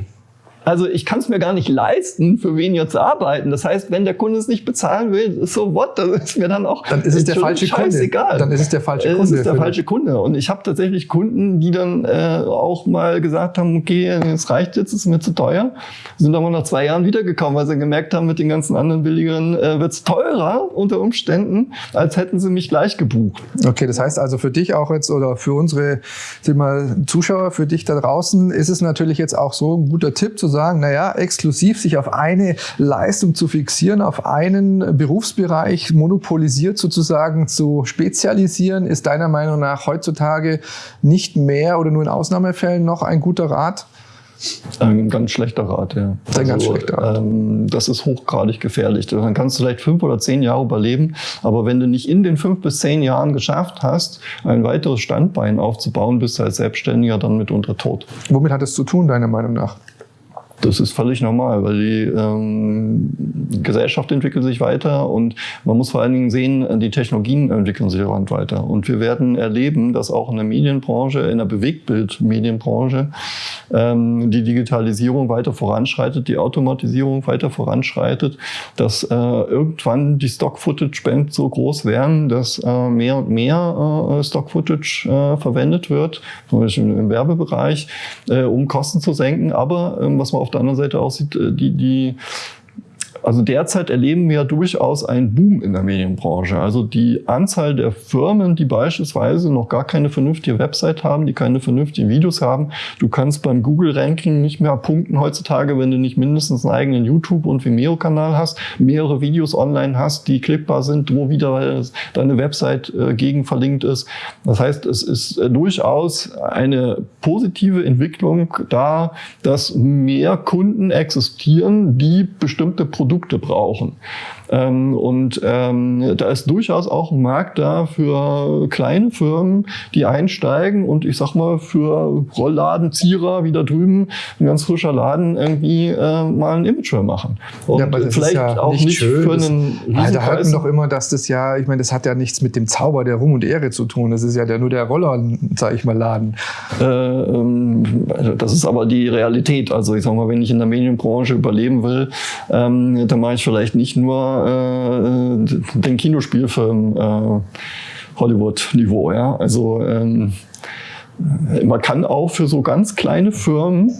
Also ich kann es mir gar nicht leisten, für weniger zu arbeiten. Das heißt, wenn der Kunde es nicht bezahlen will, so what, das ist mir dann auch dann ist es der falsche scheißegal. Kunde. Dann ist es der falsche Kunde. Es ist der falsche Kunde. Und ich habe tatsächlich Kunden, die dann äh, auch mal gesagt haben, okay, es reicht jetzt, es ist mir zu teuer. Sind aber nach zwei Jahren wiedergekommen, weil sie gemerkt haben, mit den ganzen anderen billigeren äh, wird es teurer unter Umständen, als hätten sie mich gleich gebucht. Okay, das heißt also für dich auch jetzt oder für unsere mal, Zuschauer, für dich da draußen ist es natürlich jetzt auch so ein guter Tipp zu sagen, naja, exklusiv sich auf eine Leistung zu fixieren, auf einen Berufsbereich monopolisiert sozusagen zu spezialisieren, ist deiner Meinung nach heutzutage nicht mehr oder nur in Ausnahmefällen noch ein guter Rat? Ein ganz schlechter Rat, ja. Das ist ein ganz also, schlechter Rat. Ähm, das ist hochgradig gefährlich. Dann kannst du vielleicht fünf oder zehn Jahre überleben, aber wenn du nicht in den fünf bis zehn Jahren geschafft hast, ein weiteres Standbein aufzubauen, bist du als Selbstständiger dann mitunter tot. Womit hat es zu tun, deiner Meinung nach? Das ist völlig normal, weil die ähm, Gesellschaft entwickelt sich weiter und man muss vor allen Dingen sehen, die Technologien entwickeln sich weiter. Und wir werden erleben, dass auch in der Medienbranche, in der Bewegtbild-Medienbranche, ähm, die Digitalisierung weiter voranschreitet, die Automatisierung weiter voranschreitet, dass äh, irgendwann die Stock-Footage-Bands so groß werden, dass äh, mehr und mehr äh, Stock-Footage äh, verwendet wird, zum Beispiel im Werbebereich, äh, um Kosten zu senken. Aber ähm, was man auf der anderen Seite aussieht, äh, die, die also derzeit erleben wir durchaus einen Boom in der Medienbranche. Also die Anzahl der Firmen, die beispielsweise noch gar keine vernünftige Website haben, die keine vernünftigen Videos haben. Du kannst beim Google-Ranking nicht mehr punkten heutzutage, wenn du nicht mindestens einen eigenen YouTube- und Vimeo-Kanal hast, mehrere Videos online hast, die klickbar sind, wo wieder deine Website äh, gegen verlinkt ist. Das heißt, es ist äh, durchaus eine positive Entwicklung da, dass mehr Kunden existieren, die bestimmte Produkte Produkte brauchen. Ähm, und ähm, da ist durchaus auch ein Markt da für kleine Firmen, die einsteigen und ich sag mal für Rollladenzieher wie da drüben, ein ganz frischer Laden, irgendwie äh, mal ein Imageware machen. Und ja, vielleicht ja auch nicht, nicht schön. für einen das, Da halten doch immer, dass das ja, ich meine, das hat ja nichts mit dem Zauber der Ruhm und Ehre zu tun. Das ist ja der, nur der Roller, sag ich mal, Laden. Äh, ähm, das ist aber die Realität. Also ich sag mal, wenn ich in der Medienbranche überleben will, ähm, dann mache ich vielleicht nicht nur äh, den Kinospielfilm äh, Hollywood-Niveau. Ja? Also ähm, man kann auch für so ganz kleine Firmen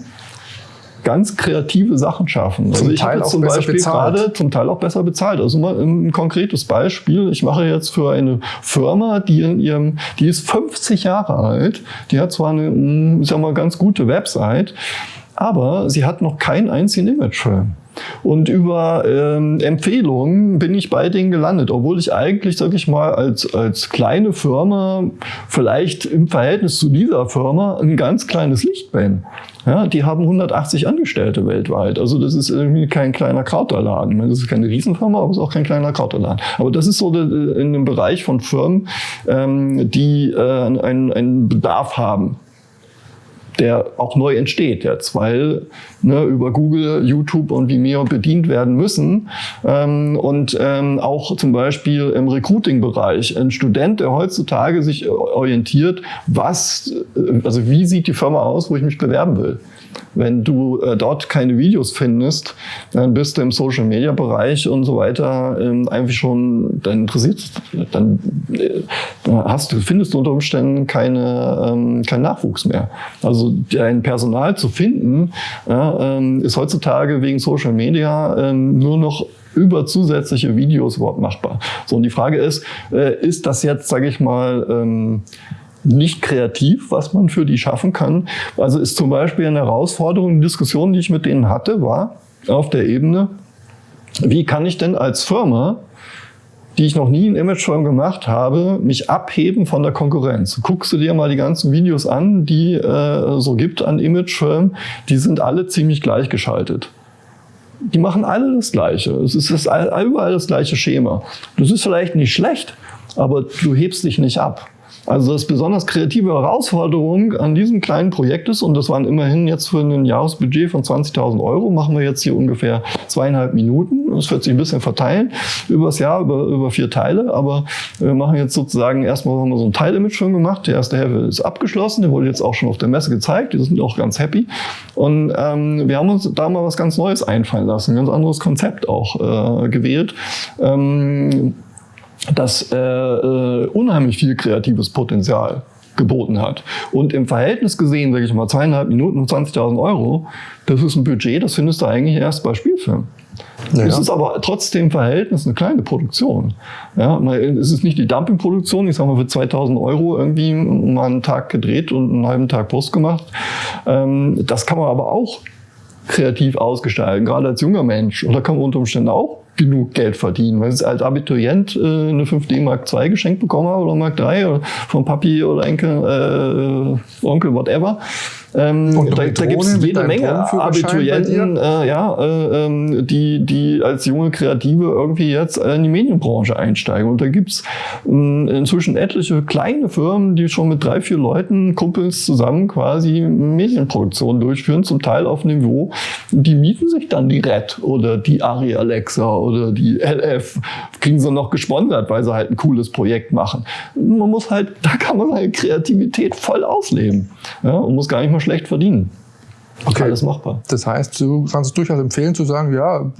ganz kreative Sachen schaffen. Also zum ich habe zum Beispiel gerade zum Teil auch besser bezahlt. Also mal ein konkretes Beispiel. Ich mache jetzt für eine Firma, die in ihrem, die ist 50 Jahre alt, die hat zwar eine, ich sag mal, ganz gute Website, aber sie hat noch keinen einzigen Imagefilm. Und über ähm, Empfehlungen bin ich bei denen gelandet, obwohl ich eigentlich, sag ich mal, als, als kleine Firma vielleicht im Verhältnis zu dieser Firma ein ganz kleines Licht bin. Ja, die haben 180 Angestellte weltweit. Also das ist irgendwie kein kleiner Krauterladen. Das ist keine Riesenfirma, aber es ist auch kein kleiner Krauterladen. Aber das ist so in dem Bereich von Firmen, ähm, die äh, einen, einen Bedarf haben der auch neu entsteht jetzt, weil ne, über Google, YouTube und Vimeo bedient werden müssen. Ähm, und ähm, auch zum Beispiel im Recruiting-Bereich. Ein Student, der heutzutage sich orientiert, was, äh, also wie sieht die Firma aus, wo ich mich bewerben will. Wenn du äh, dort keine Videos findest, dann bist du im Social Media Bereich und so weiter ähm, einfach schon, dann interessiert, dann äh, hast findest du unter Umständen keine, ähm, keinen Nachwuchs mehr. Also dein Personal zu finden, ja, ähm, ist heutzutage wegen Social Media ähm, nur noch über zusätzliche Videos überhaupt machbar. So, und die Frage ist, äh, ist das jetzt, sage ich mal, ähm, nicht kreativ, was man für die schaffen kann. Also ist zum Beispiel eine Herausforderung, eine Diskussion, die ich mit denen hatte, war auf der Ebene, wie kann ich denn als Firma, die ich noch nie in Imagefilm gemacht habe, mich abheben von der Konkurrenz. Guckst du dir mal die ganzen Videos an, die äh, so gibt an Imagefilm, die sind alle ziemlich gleichgeschaltet. Die machen alle das Gleiche. Es ist das, überall das gleiche Schema. Das ist vielleicht nicht schlecht, aber du hebst dich nicht ab. Also das besonders kreative Herausforderung an diesem kleinen Projekt ist, und das waren immerhin jetzt für ein Jahresbudget von 20.000 Euro, machen wir jetzt hier ungefähr zweieinhalb Minuten. Das wird sich ein bisschen verteilen übers Jahr, über, über vier Teile, aber wir machen jetzt sozusagen erstmal haben wir so ein Teilimage schon gemacht. Der erste Hälfte ist abgeschlossen, der wurde jetzt auch schon auf der Messe gezeigt, die sind auch ganz happy. Und ähm, wir haben uns da mal was ganz Neues einfallen lassen, ein ganz anderes Konzept auch äh, gewählt. Ähm, das äh, äh, unheimlich viel kreatives Potenzial geboten hat. Und im Verhältnis gesehen, sage ich mal, zweieinhalb Minuten und 20.000 Euro, das ist ein Budget, das findest du eigentlich erst bei Spielfilmen. Naja. Es ist aber trotzdem im Verhältnis eine kleine Produktion. Ja, es ist nicht die Dumpingproduktion, ich sage mal für 2000 Euro irgendwie mal einen Tag gedreht und einen halben Tag Post gemacht. Ähm, das kann man aber auch kreativ ausgestalten, gerade als junger Mensch. Und da kann man unter Umständen auch genug Geld verdienen. Weil ich als Abiturient äh, eine 5D Mark II geschenkt bekommen habe oder Mark III oder von Papi oder Enkel, äh, Onkel, whatever. Ähm, da da gibt es jede Menge Abiturienten, äh, ja, äh, ähm, die, die als junge Kreative irgendwie jetzt in die Medienbranche einsteigen. Und da gibt's äh, inzwischen etliche kleine Firmen, die schon mit drei, vier Leuten, Kumpels zusammen quasi Medienproduktion durchführen, zum Teil auf Niveau. Die mieten sich dann die Red oder die Ari Alexa oder die LF, kriegen sie noch gesponsert, weil sie halt ein cooles Projekt machen. Man muss halt, da kann man seine Kreativität voll ausleben ja, und muss gar nicht mal schlecht verdienen. Okay. Alles machbar. Das heißt, du kannst es durchaus empfehlen zu sagen, ja,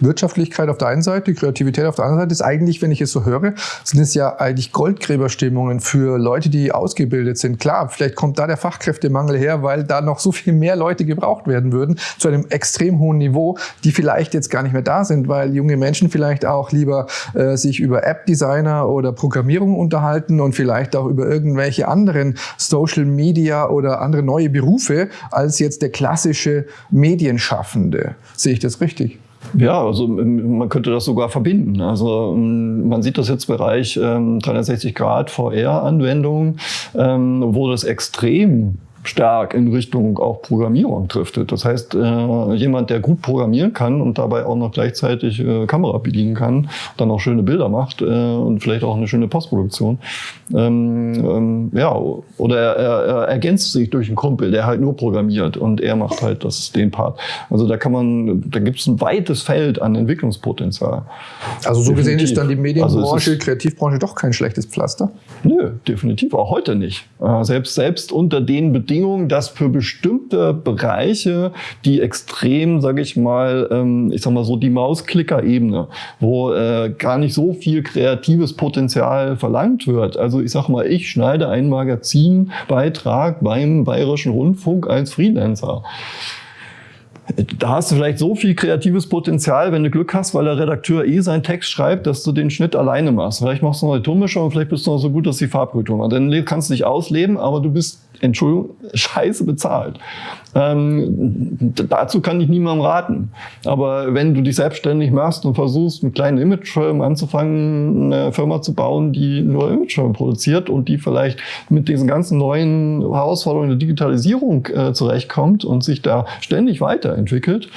Wirtschaftlichkeit auf der einen Seite, Kreativität auf der anderen Seite ist eigentlich, wenn ich es so höre, sind es ja eigentlich Goldgräberstimmungen für Leute, die ausgebildet sind. Klar, vielleicht kommt da der Fachkräftemangel her, weil da noch so viel mehr Leute gebraucht werden würden zu einem extrem hohen Niveau, die vielleicht jetzt gar nicht mehr da sind, weil junge Menschen vielleicht auch lieber äh, sich über App-Designer oder Programmierung unterhalten und vielleicht auch über irgendwelche anderen Social Media oder andere neue Berufe als jetzt der klassische Medienschaffende. Sehe ich das richtig? Ja, also ähm, man könnte das sogar verbinden. Also ähm, man sieht das jetzt im Bereich 360 Grad VR-Anwendungen, ähm, wo das extrem stark in Richtung auch Programmierung driftet. Das heißt, äh, jemand, der gut programmieren kann und dabei auch noch gleichzeitig äh, Kamera bedienen kann, dann auch schöne Bilder macht äh, und vielleicht auch eine schöne Postproduktion. Ähm, ähm, ja, oder er, er, er ergänzt sich durch einen Kumpel, der halt nur programmiert und er macht halt das, den Part. Also da kann man, da gibt es ein weites Feld an Entwicklungspotenzial. Also so definitiv. gesehen ist dann die Medienbranche, also Kreativbranche doch kein schlechtes Pflaster? Nö, definitiv, auch heute nicht. Äh, selbst, selbst unter den Bedingungen, Bedingung, dass für bestimmte Bereiche, die extrem, sage ich mal, ähm, ich sag mal so die Mausklicker-Ebene, wo äh, gar nicht so viel kreatives Potenzial verlangt wird. Also ich sag mal, ich schneide einen Magazinbeitrag beim Bayerischen Rundfunk als Freelancer da hast du vielleicht so viel kreatives Potenzial, wenn du Glück hast, weil der Redakteur eh seinen Text schreibt, dass du den Schnitt alleine machst. Vielleicht machst du noch die Tonmischung und vielleicht bist du noch so gut, dass die Farbkultur macht. Dann kannst du dich ausleben, aber du bist, Entschuldigung, scheiße bezahlt. Ähm, dazu kann ich niemandem raten. Aber wenn du dich selbstständig machst und versuchst, einen kleinen Imagefilm anzufangen, eine Firma zu bauen, die nur Imagefilme produziert und die vielleicht mit diesen ganzen neuen Herausforderungen der Digitalisierung äh, zurechtkommt und sich da ständig weiterentwickelt,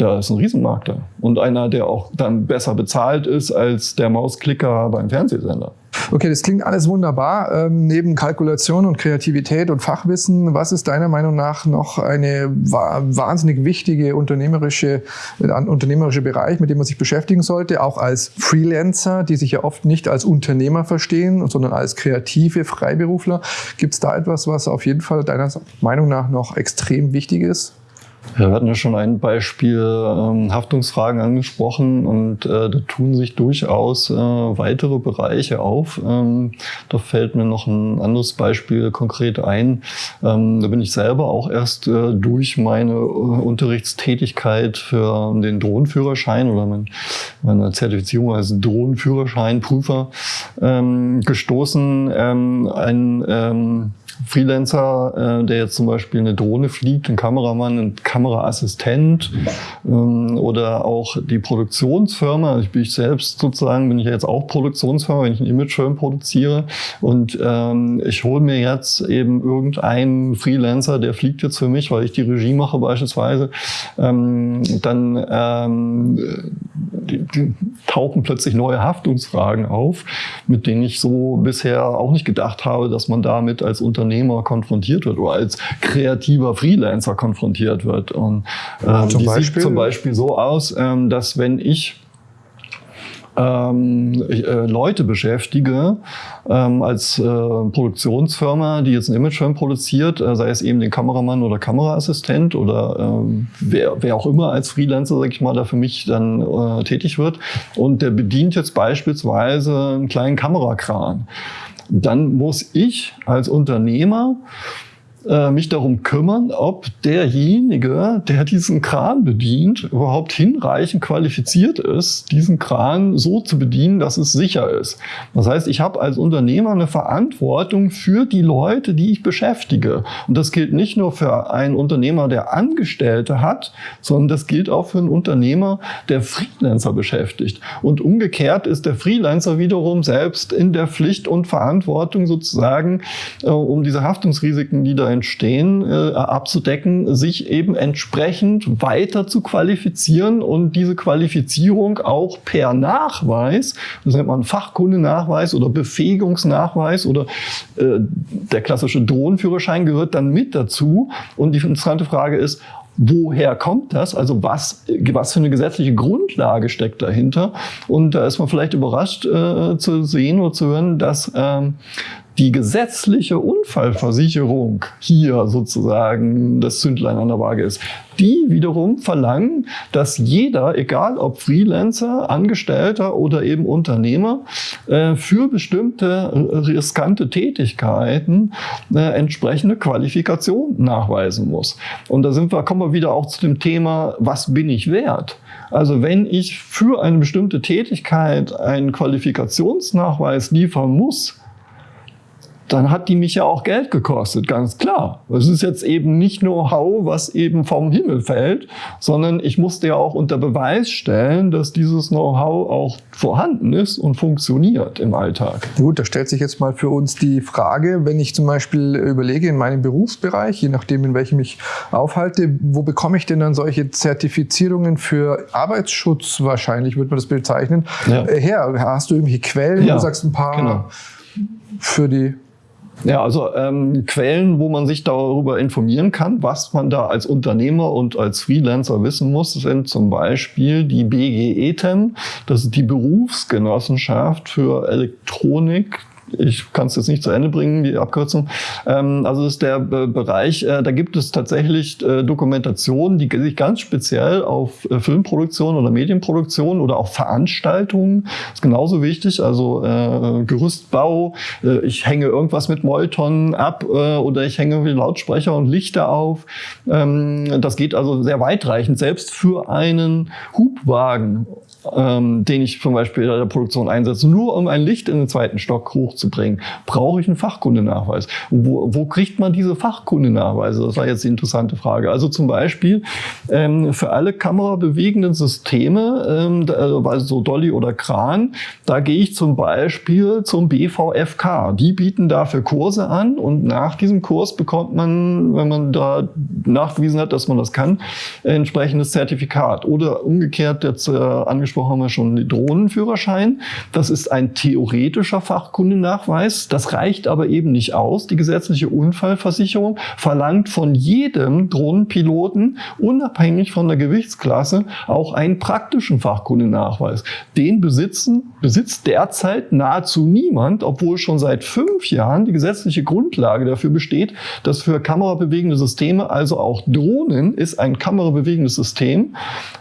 da ist ein Riesenmarkt da. Und einer, der auch dann besser bezahlt ist als der Mausklicker beim Fernsehsender. Okay, das klingt alles wunderbar. Ähm, neben Kalkulation und Kreativität und Fachwissen, was ist deiner Meinung nach noch eine wahnsinnig wichtige unternehmerische, äh, unternehmerische Bereich, mit dem man sich beschäftigen sollte, auch als Freelancer, die sich ja oft nicht als Unternehmer verstehen, sondern als kreative Freiberufler. Gibt es da etwas, was auf jeden Fall deiner Meinung nach noch extrem wichtig ist? Ja, wir hatten ja schon ein Beispiel ähm, Haftungsfragen angesprochen und äh, da tun sich durchaus äh, weitere Bereiche auf. Ähm, da fällt mir noch ein anderes Beispiel konkret ein. Ähm, da bin ich selber auch erst äh, durch meine äh, Unterrichtstätigkeit für den Drohnenführerschein oder mein, meine Zertifizierung als Drohnenführerscheinprüfer ähm, gestoßen. Ähm, ein ähm, Freelancer, äh, der jetzt zum Beispiel eine Drohne fliegt, ein Kameramann, ein Kameraassistent ähm, oder auch die Produktionsfirma. Ich bin ich selbst sozusagen, bin ich jetzt auch Produktionsfirma, wenn ich einen Imagefilm produziere und ähm, ich hole mir jetzt eben irgendeinen Freelancer, der fliegt jetzt für mich, weil ich die Regie mache beispielsweise, ähm, dann ähm, die, die tauchen plötzlich neue Haftungsfragen auf, mit denen ich so bisher auch nicht gedacht habe, dass man damit als Unternehmer konfrontiert wird oder als kreativer Freelancer konfrontiert wird. Und ähm, zum die Beispiel? sieht zum Beispiel so aus, ähm, dass wenn ich ähm, äh, Leute beschäftige ähm, als äh, Produktionsfirma, die jetzt einen Imagefilm produziert, äh, sei es eben den Kameramann oder Kameraassistent oder ähm, wer, wer auch immer als Freelancer, sag ich mal, da für mich dann tätig wird. Und der bedient jetzt beispielsweise einen kleinen Kamerakran. Dann muss ich als Unternehmer äh, mich darum kümmern, ob derjenige, der diesen Kran bedient, überhaupt hinreichend qualifiziert ist, diesen Kran so zu bedienen, dass es sicher ist. Das heißt, ich habe als Unternehmer eine Verantwortung für die Leute, die ich beschäftige. Und das gilt nicht nur für einen Unternehmer, der Angestellte hat, sondern das gilt auch für einen Unternehmer, der Freelancer beschäftigt. Und umgekehrt ist der Freelancer wiederum selbst in der Pflicht und Verantwortung sozusagen, äh, um diese Haftungsrisiken, die da entstehen, äh, abzudecken, sich eben entsprechend weiter zu qualifizieren und diese Qualifizierung auch per Nachweis, das nennt man Fachkundenachweis oder Befähigungsnachweis oder äh, der klassische Drohnenführerschein gehört dann mit dazu. Und die interessante Frage ist, woher kommt das? Also was, was für eine gesetzliche Grundlage steckt dahinter? Und da ist man vielleicht überrascht äh, zu sehen oder zu hören, dass ähm, die gesetzliche Unfallversicherung hier sozusagen das Zündlein an der Waage ist. Die wiederum verlangen, dass jeder, egal ob Freelancer, Angestellter oder eben Unternehmer, äh, für bestimmte riskante Tätigkeiten äh, entsprechende Qualifikation nachweisen muss. Und da sind wir, kommen wir wieder auch zu dem Thema, was bin ich wert? Also wenn ich für eine bestimmte Tätigkeit einen Qualifikationsnachweis liefern muss, dann hat die mich ja auch Geld gekostet, ganz klar. Es ist jetzt eben nicht Know-how, was eben vom Himmel fällt, sondern ich musste ja auch unter Beweis stellen, dass dieses Know-how auch vorhanden ist und funktioniert im Alltag. Gut, da stellt sich jetzt mal für uns die Frage, wenn ich zum Beispiel überlege in meinem Berufsbereich, je nachdem in welchem ich aufhalte, wo bekomme ich denn dann solche Zertifizierungen für Arbeitsschutz wahrscheinlich, würde man das bezeichnen, ja. Äh, her? Hast du irgendwelche Quellen? Ja, du sagst ein paar genau. für die ja, also ähm, Quellen, wo man sich darüber informieren kann, was man da als Unternehmer und als Freelancer wissen muss, sind zum Beispiel die BGETEM, das ist die Berufsgenossenschaft für Elektronik, ich kann es jetzt nicht zu Ende bringen, die Abkürzung. Ähm, also ist der Be Bereich, äh, da gibt es tatsächlich äh, Dokumentationen, die sich ganz speziell auf äh, Filmproduktion oder Medienproduktion oder auch Veranstaltungen, ist genauso wichtig, also äh, Gerüstbau, äh, ich hänge irgendwas mit Molton ab äh, oder ich hänge Lautsprecher und Lichter auf. Ähm, das geht also sehr weitreichend, selbst für einen Hubwagen ähm, den ich zum Beispiel in der Produktion einsetze, nur um ein Licht in den zweiten Stock hochzubringen, brauche ich einen Fachkundenachweis. Wo, wo kriegt man diese Fachkundenachweise? Das war jetzt die interessante Frage. Also zum Beispiel ähm, für alle kamerabewegenden Systeme, ähm, also so Dolly oder Kran, da gehe ich zum Beispiel zum BVFK. Die bieten dafür Kurse an und nach diesem Kurs bekommt man, wenn man da nachgewiesen hat, dass man das kann, entsprechendes Zertifikat. Oder umgekehrt, jetzt äh, angesprochen haben wir schon den Drohnenführerschein. Das ist ein theoretischer Fachkundenachweis. Das reicht aber eben nicht aus. Die gesetzliche Unfallversicherung verlangt von jedem Drohnenpiloten, unabhängig von der Gewichtsklasse, auch einen praktischen Fachkundenachweis. Den besitzen, besitzt derzeit nahezu niemand, obwohl schon seit fünf Jahren die gesetzliche Grundlage dafür besteht, dass für kamerabewegende Systeme, also auch Drohnen, ist ein kamerabewegendes System,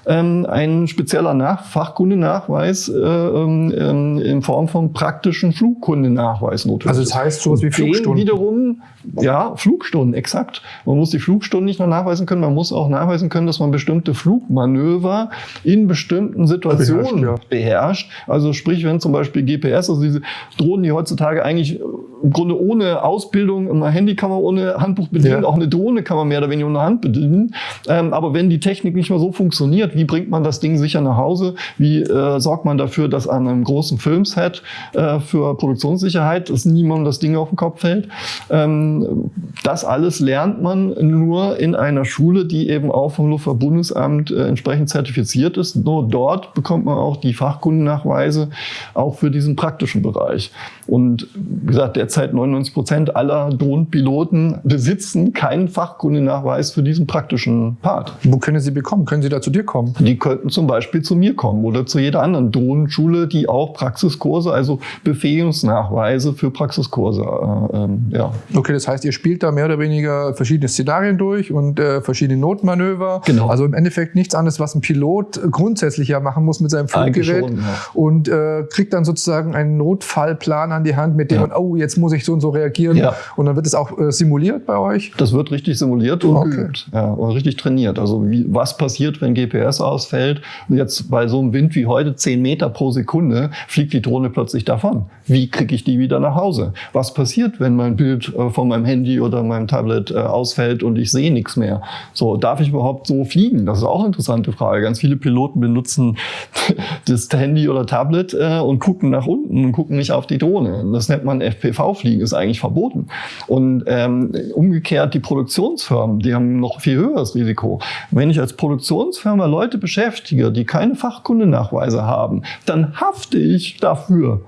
ähm, ein spezieller Nach Fachkundenachweis äh, ähm, in Form von praktischen Flugkundenachweis notwendig. Also das heißt sowas wie Flugstunden? wiederum, ja, Flugstunden, exakt. Man muss die Flugstunden nicht nur nachweisen können, man muss auch nachweisen können, dass man bestimmte Flugmanöver in bestimmten Situationen beherrscht. Ja. beherrscht. Also sprich, wenn zum Beispiel GPS, also diese Drohnen, die heutzutage eigentlich im Grunde ohne Ausbildung, ein Handy kann man ohne Handbuch bedienen, ja. auch eine Drohne kann man mehr oder weniger ohne Hand bedienen. Ähm, aber wenn die Technik nicht mehr so funktioniert, wie bringt man das Ding sicher nach Hause? Wie äh, sorgt man dafür, dass an einem großen Filmset äh, für Produktionssicherheit, dass niemandem das Ding auf den Kopf fällt? Ähm, das alles lernt man nur in einer Schule, die eben auch vom Luftfahrtbundesamt äh, entsprechend zertifiziert ist. Nur dort bekommt man auch die Fachkundennachweise, auch für diesen praktischen Bereich. Und wie gesagt, derzeit 99 Prozent aller Drohnenpiloten besitzen keinen Fachkundenachweis für diesen praktischen Part. Wo können Sie bekommen? Können Sie da zu dir kommen? Die könnten zum Beispiel zu mir kommen oder zu jeder anderen Drohnenschule, die auch Praxiskurse, also Befähigungsnachweise für Praxiskurse, äh, ähm, ja. Okay, das heißt, ihr spielt da mehr oder weniger verschiedene Szenarien durch und äh, verschiedene Notmanöver. Genau. Also im Endeffekt nichts anderes, was ein Pilot grundsätzlich ja machen muss mit seinem Fluggerät schon, ja. und äh, kriegt dann sozusagen einen Notfallplan an die Hand, mit dem ja. man, oh, jetzt muss ich so und so reagieren. Ja. Und dann wird es auch äh, simuliert bei euch? Das wird richtig simuliert und okay. geübt. Ja, und richtig trainiert. Also wie, was passiert, wenn GPS ausfällt? Jetzt bei so einem Wind wie heute 10 Meter pro Sekunde fliegt die Drohne plötzlich davon. Wie kriege ich die wieder nach Hause? Was passiert, wenn mein Bild äh, von meinem Handy oder meinem Tablet äh, ausfällt und ich sehe nichts mehr? So, darf ich überhaupt so fliegen? Das ist auch eine interessante Frage. Ganz viele Piloten benutzen das Handy oder Tablet äh, und gucken nach unten und gucken nicht auf die Drohne. Das nennt man FPV-Fliegen, ist eigentlich verboten. Und ähm, umgekehrt die Produktionsfirmen, die haben noch viel höheres Risiko. Wenn ich als Produktionsfirma Leute beschäftige, die keine Fachkundenachweise haben, dann hafte ich dafür.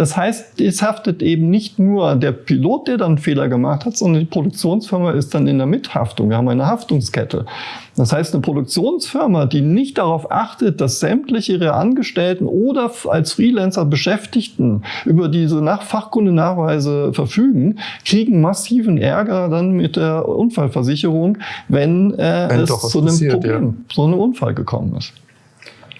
Das heißt, es haftet eben nicht nur der Pilot, der dann Fehler gemacht hat, sondern die Produktionsfirma ist dann in der Mithaftung. Wir haben eine Haftungskette. Das heißt, eine Produktionsfirma, die nicht darauf achtet, dass sämtliche ihre Angestellten oder als Freelancer Beschäftigten über diese Nach Fachkundenachweise verfügen, kriegen massiven Ärger dann mit der Unfallversicherung, wenn, äh, wenn es zu einem Problem, ja. so einem Unfall gekommen ist.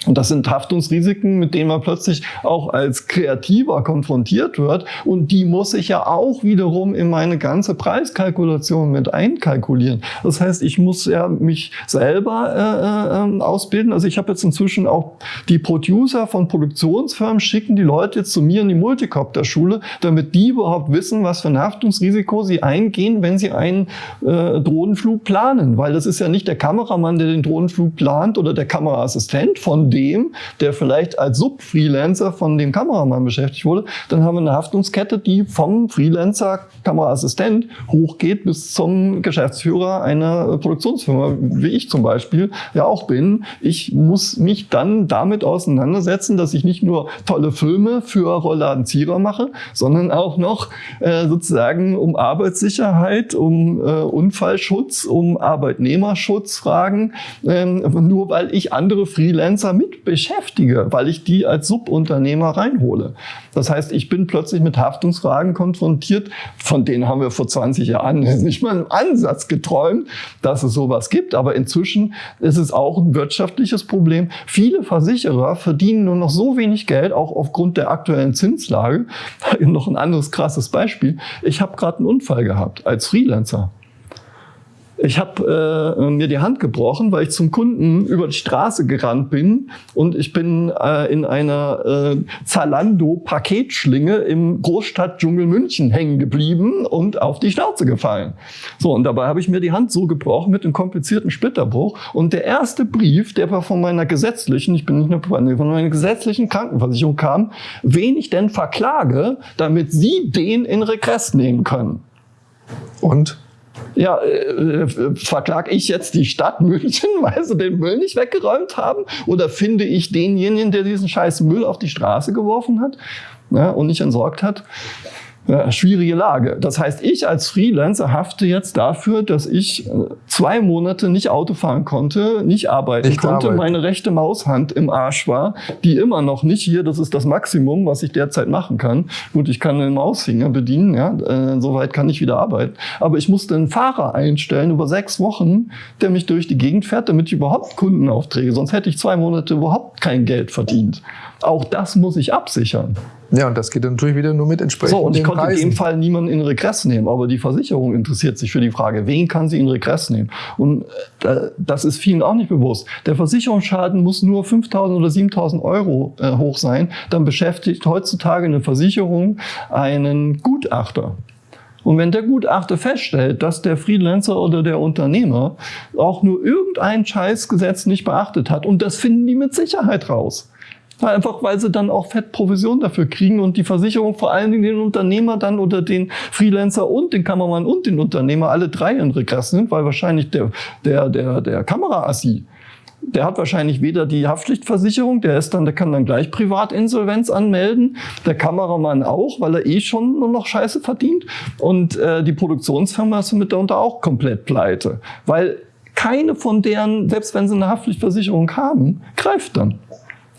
Und das sind Haftungsrisiken, mit denen man plötzlich auch als Kreativer konfrontiert wird. Und die muss ich ja auch wiederum in meine ganze Preiskalkulation mit einkalkulieren. Das heißt, ich muss ja mich selber äh, äh, ähm, ausbilden. Also ich habe jetzt inzwischen auch die Producer von Produktionsfirmen schicken die Leute jetzt zu mir in die Multicopter-Schule, damit die überhaupt wissen, was für ein Haftungsrisiko sie eingehen, wenn sie einen äh, Drohnenflug planen. Weil das ist ja nicht der Kameramann, der den Drohnenflug plant oder der Kameraassistent von dem, der vielleicht als Sub-Freelancer von dem Kameramann beschäftigt wurde, dann haben wir eine Haftungskette, die vom Freelancer Kameraassistent hochgeht bis zum Geschäftsführer einer Produktionsfirma, wie ich zum Beispiel ja auch bin. Ich muss mich dann damit auseinandersetzen, dass ich nicht nur tolle Filme für Rollladen Zierer mache, sondern auch noch äh, sozusagen um Arbeitssicherheit, um äh, Unfallschutz, um Arbeitnehmerschutzfragen, äh, nur weil ich andere Freelancer mit beschäftige, weil ich die als Subunternehmer reinhole. Das heißt, ich bin plötzlich mit Haftungsfragen konfrontiert, von denen haben wir vor 20 Jahren nicht mal im Ansatz geträumt, dass es sowas gibt. Aber inzwischen ist es auch ein wirtschaftliches Problem. Viele Versicherer verdienen nur noch so wenig Geld, auch aufgrund der aktuellen Zinslage. noch ein anderes krasses Beispiel. Ich habe gerade einen Unfall gehabt als Freelancer Ich habe äh, mir die Hand gebrochen, weil ich zum Kunden über die Straße gerannt bin und ich bin äh, in einer äh, Zalando-Paketschlinge im Großstadtdschungel München hängen geblieben und auf die Schnauze gefallen. So, und dabei habe ich mir die Hand so gebrochen mit einem komplizierten Splitterbruch. Und der erste Brief, der war von meiner gesetzlichen, ich bin nicht nur von meiner gesetzlichen Krankenversicherung kam, wen ich denn verklage, damit Sie den in Regress nehmen können. Und? Ja, äh, äh, verklag ich jetzt die Stadt München, weil sie den Müll nicht weggeräumt haben? Oder finde ich denjenigen, der diesen scheiß Müll auf die Straße geworfen hat ja, und nicht entsorgt hat? Ja, schwierige Lage. Das heißt, ich als Freelancer hafte jetzt dafür, dass ich äh, zwei Monate nicht Auto fahren konnte, nicht arbeiten nicht konnte, arbeiten. meine rechte Maushand im Arsch war, die immer noch nicht hier, das ist das Maximum, was ich derzeit machen kann. Gut, ich kann den Mausfinger bedienen, ja, äh, soweit kann ich wieder arbeiten. Aber ich musste einen Fahrer einstellen über sechs Wochen, der mich durch die Gegend fährt, damit ich überhaupt Kundenaufträge, sonst hätte ich zwei Monate überhaupt kein Geld verdient. Auch das muss ich absichern. Ja, und das geht dann natürlich wieder nur mit entsprechenden So, und ich konnte Preisen. in dem Fall niemanden in Regress nehmen, aber die Versicherung interessiert sich für die Frage, wen kann sie in Regress nehmen? Und äh, das ist vielen auch nicht bewusst. Der Versicherungsschaden muss nur 5.000 oder 7.000 Euro äh, hoch sein, dann beschäftigt heutzutage eine Versicherung einen Gutachter. Und wenn der Gutachter feststellt, dass der Freelancer oder der Unternehmer auch nur irgendein Scheißgesetz nicht beachtet hat, und das finden die mit Sicherheit raus, Einfach weil sie dann auch fett Provision dafür kriegen und die Versicherung vor allen Dingen den Unternehmer dann oder den Freelancer und den Kameramann und den Unternehmer alle drei in Regress sind, weil wahrscheinlich der, der, der, der Kameraassi der hat wahrscheinlich weder die Haftpflichtversicherung, der ist dann, der kann dann gleich Privatinsolvenz anmelden, der Kameramann auch, weil er eh schon nur noch Scheiße verdient und äh, die Produktionsfirma ist mitunter auch komplett pleite, weil keine von deren, selbst wenn sie eine Haftpflichtversicherung haben, greift dann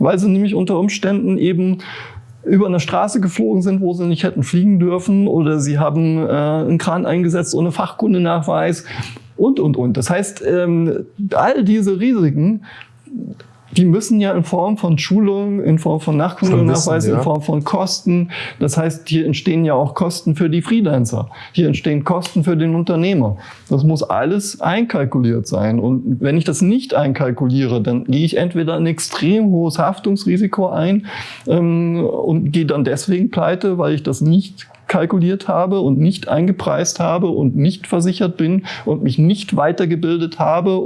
weil sie nämlich unter Umständen eben über eine Straße geflogen sind, wo sie nicht hätten fliegen dürfen oder sie haben äh, einen Kran eingesetzt ohne Fachkundenachweis und, und, und. Das heißt, ähm, all diese Risiken die müssen ja in Form von Schulung, in Form von Nachkundenachweis, ja. in Form von Kosten. Das heißt, hier entstehen ja auch Kosten für die Freelancer. Hier entstehen Kosten für den Unternehmer. Das muss alles einkalkuliert sein. Und wenn ich das nicht einkalkuliere, dann gehe ich entweder ein extrem hohes Haftungsrisiko ein ähm, und gehe dann deswegen pleite, weil ich das nicht kalkuliert habe und nicht eingepreist habe und nicht versichert bin und mich nicht weitergebildet habe.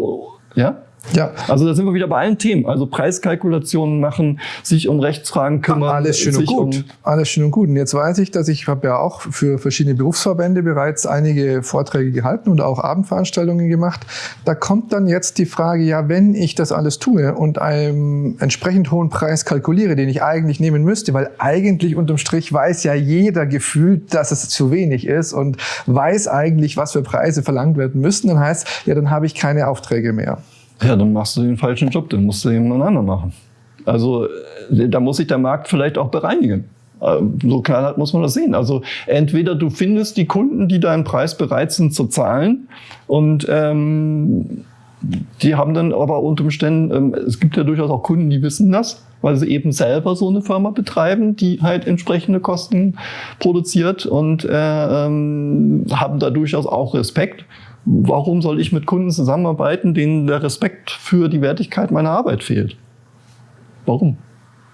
Ja? Ja. Also da sind wir wieder bei allen Themen. Also Preiskalkulationen machen, sich um Rechtsfragen kümmern. Alles schön und gut. Um Alles schön und gut. Und jetzt weiß ich, dass ich habe ja auch für verschiedene Berufsverbände bereits einige Vorträge gehalten und auch Abendveranstaltungen gemacht. Da kommt dann jetzt die Frage, ja, wenn ich das alles tue und einen entsprechend hohen Preis kalkuliere, den ich eigentlich nehmen müsste, weil eigentlich unterm Strich weiß ja jeder gefühlt, dass es zu wenig ist und weiß eigentlich, was für Preise verlangt werden müssen, dann heißt, ja, dann habe ich keine Aufträge mehr. Ja, dann machst du den falschen Job, dann musst du jemand anderen machen. Also äh, da muss sich der Markt vielleicht auch bereinigen. Äh, so knallhart muss man das sehen. Also entweder du findest die Kunden, die deinen Preis bereit sind zu zahlen und ähm, die haben dann aber unter Umständen, ähm, es gibt ja durchaus auch Kunden, die wissen das, weil sie eben selber so eine Firma betreiben, die halt entsprechende Kosten produziert und äh, ähm, haben da durchaus auch Respekt warum soll ich mit Kunden zusammenarbeiten, denen der Respekt für die Wertigkeit meiner Arbeit fehlt? Warum?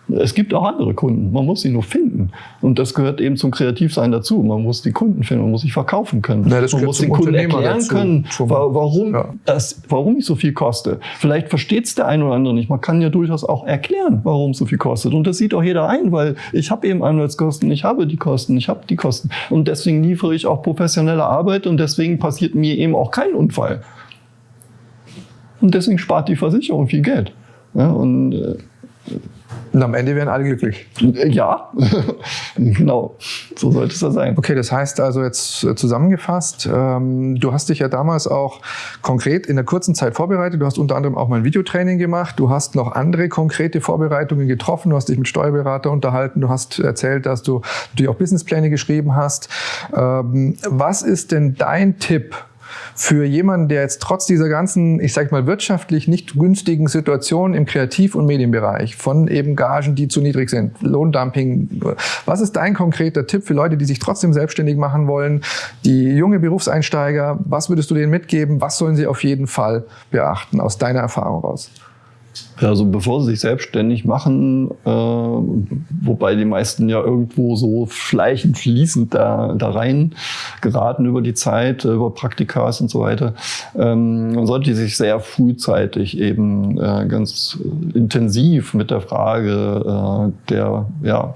Es gibt auch andere Kunden. Man muss sie nur finden. Und das gehört eben zum Kreativsein dazu. Man muss die Kunden finden, man muss sich verkaufen können. Ja, man muss den Kunden erklären dazu. können, warum, ja. das, warum ich so viel koste. Vielleicht versteht es der eine oder andere nicht. Man kann ja durchaus auch erklären, warum es so viel kostet. Und das sieht auch jeder ein, weil ich habe eben Anwaltskosten, ich habe die Kosten, ich habe die Kosten. Und deswegen liefere ich auch professionelle Arbeit und deswegen passiert mir eben auch kein Unfall. Und deswegen spart die Versicherung viel Geld. Ja, und äh, und am Ende werden alle glücklich. Ja, genau. So sollte es ja sein. Okay, das heißt also jetzt äh, zusammengefasst, ähm, du hast dich ja damals auch konkret in der kurzen Zeit vorbereitet. Du hast unter anderem auch mal ein Videotraining gemacht. Du hast noch andere konkrete Vorbereitungen getroffen. Du hast dich mit Steuerberater unterhalten. Du hast erzählt, dass du natürlich auch Businesspläne geschrieben hast. Ähm, was ist denn dein Tipp für jemanden, der jetzt trotz dieser ganzen, ich sag mal, wirtschaftlich nicht günstigen Situation im Kreativ- und Medienbereich von eben Gagen, die zu niedrig sind, Lohndumping, was ist dein konkreter Tipp für Leute, die sich trotzdem selbstständig machen wollen, die junge Berufseinsteiger, was würdest du denen mitgeben, was sollen sie auf jeden Fall beachten aus deiner Erfahrung raus? Also bevor sie sich selbstständig machen, äh, wobei die meisten ja irgendwo so schleichend fließend da, da rein geraten über die Zeit, über Praktikas und so weiter, ähm, man sollte sich sehr frühzeitig eben äh, ganz intensiv mit der Frage äh, der ja,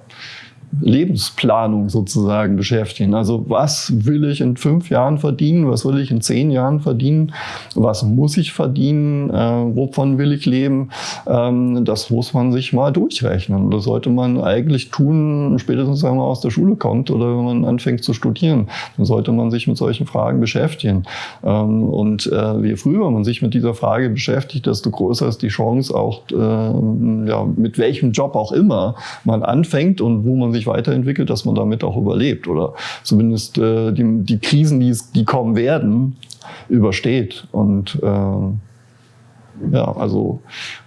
Lebensplanung sozusagen beschäftigen. Also was will ich in fünf Jahren verdienen? Was will ich in zehn Jahren verdienen? Was muss ich verdienen? Äh, wovon will ich leben? Ähm, das muss man sich mal durchrechnen. Das sollte man eigentlich tun, spätestens wenn man aus der Schule kommt oder wenn man anfängt zu studieren. Dann sollte man sich mit solchen Fragen beschäftigen. Ähm, und äh, je früher man sich mit dieser Frage beschäftigt, desto größer ist die Chance auch, äh, ja, mit welchem Job auch immer man anfängt und wo man sich weiterentwickelt, dass man damit auch überlebt oder zumindest äh, die, die Krisen, die, die kommen werden, übersteht. Und äh, ja, also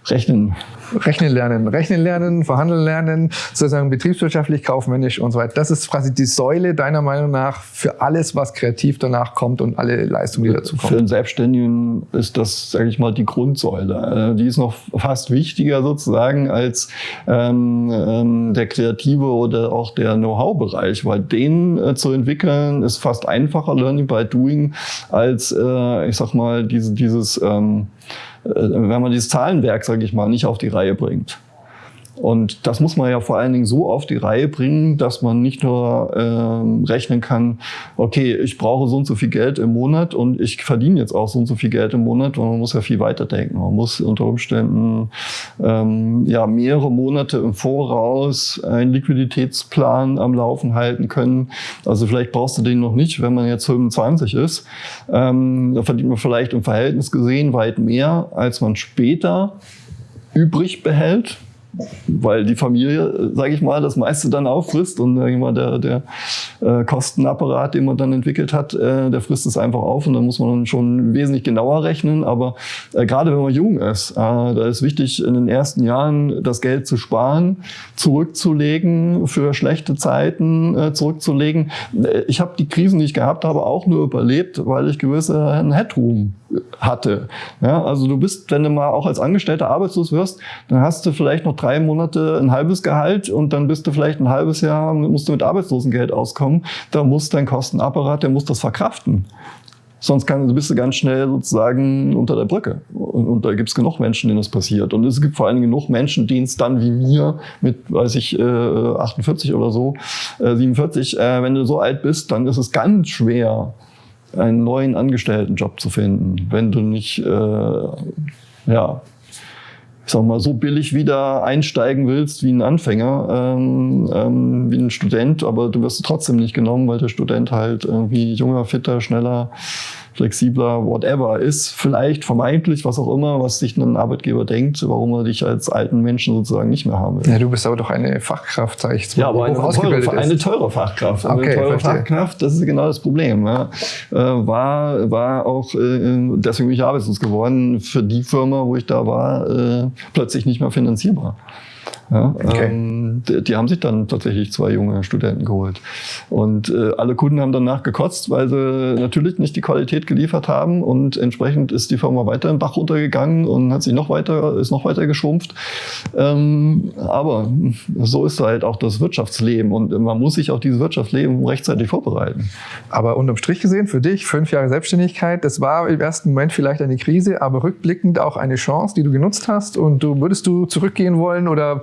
rechnen Rechnen lernen, rechnen lernen, verhandeln lernen, sozusagen betriebswirtschaftlich, kaufmännisch und so weiter. Das ist quasi die Säule deiner Meinung nach für alles, was kreativ danach kommt und alle Leistungen, die dazu kommen. Für einen Selbstständigen ist das, sage ich mal, die Grundsäule. Äh, die ist noch fast wichtiger sozusagen als ähm, ähm, der kreative oder auch der Know-how-Bereich, weil den äh, zu entwickeln ist fast einfacher Learning by Doing als, äh, ich sag mal, diese, dieses ähm, äh, wenn man dieses Zahlenwerk, sage ich mal, nicht auf die Reihe bringt. Und das muss man ja vor allen Dingen so auf die Reihe bringen, dass man nicht nur äh, rechnen kann, okay, ich brauche so und so viel Geld im Monat und ich verdiene jetzt auch so und so viel Geld im Monat, weil man muss ja viel weiter denken. Man muss unter Umständen ähm, ja mehrere Monate im Voraus einen Liquiditätsplan am Laufen halten können. Also vielleicht brauchst du den noch nicht, wenn man jetzt 25 ist. Ähm, da verdient man vielleicht im Verhältnis gesehen weit mehr, als man später übrig behält weil die Familie, sage ich mal, das meiste dann auffrisst und sag ich mal, der, der äh, Kostenapparat, den man dann entwickelt hat, äh, der frisst es einfach auf und dann muss man schon wesentlich genauer rechnen. Aber äh, gerade wenn man jung ist, äh, da ist wichtig, in den ersten Jahren das Geld zu sparen, zurückzulegen, für schlechte Zeiten äh, zurückzulegen. Äh, ich habe die Krisen, die ich gehabt habe, auch nur überlebt, weil ich gewisse Headroom hatte. Ja, also du bist, wenn du mal auch als Angestellter arbeitslos wirst, dann hast du vielleicht noch drei Monate ein halbes Gehalt und dann bist du vielleicht ein halbes Jahr, musst du mit Arbeitslosengeld auskommen. Da muss dein Kostenapparat, der muss das verkraften. Sonst kann, bist du ganz schnell sozusagen unter der Brücke. Und, und da gibt es genug Menschen, denen das passiert. Und es gibt vor allem genug Menschen, denen es dann wie mir mit, weiß ich, äh, 48 oder so, äh, 47, äh, wenn du so alt bist, dann ist es ganz schwer, einen neuen Angestelltenjob zu finden, wenn du nicht, äh, ja, ich sag mal, so billig wieder einsteigen willst wie ein Anfänger, ähm, ähm, wie ein Student, aber du wirst trotzdem nicht genommen, weil der Student halt irgendwie junger, fitter, schneller flexibler, whatever ist, vielleicht vermeintlich, was auch immer, was sich ein Arbeitgeber denkt, warum er dich als alten Menschen sozusagen nicht mehr haben will. Ja, du bist aber doch eine Fachkraft, sag ich jetzt mal. Ja, aber eine teure, eine teure Fachkraft. Okay, eine teure verstehe. Fachkraft, das ist genau das Problem. Ja. Äh, war, war auch, äh, deswegen bin ich arbeitslos geworden, für die Firma, wo ich da war, äh, plötzlich nicht mehr finanzierbar. Ja, okay. ähm, die, die, haben sich dann tatsächlich zwei junge Studenten geholt. Und äh, alle Kunden haben danach gekotzt, weil sie natürlich nicht die Qualität geliefert haben und entsprechend ist die Firma weiter im Bach runtergegangen und hat sich noch weiter, ist noch weiter geschrumpft. Ähm, aber so ist halt auch das Wirtschaftsleben und man muss sich auf dieses Wirtschaftsleben rechtzeitig vorbereiten. Aber unterm Strich gesehen, für dich, fünf Jahre Selbstständigkeit, das war im ersten Moment vielleicht eine Krise, aber rückblickend auch eine Chance, die du genutzt hast und du würdest du zurückgehen wollen oder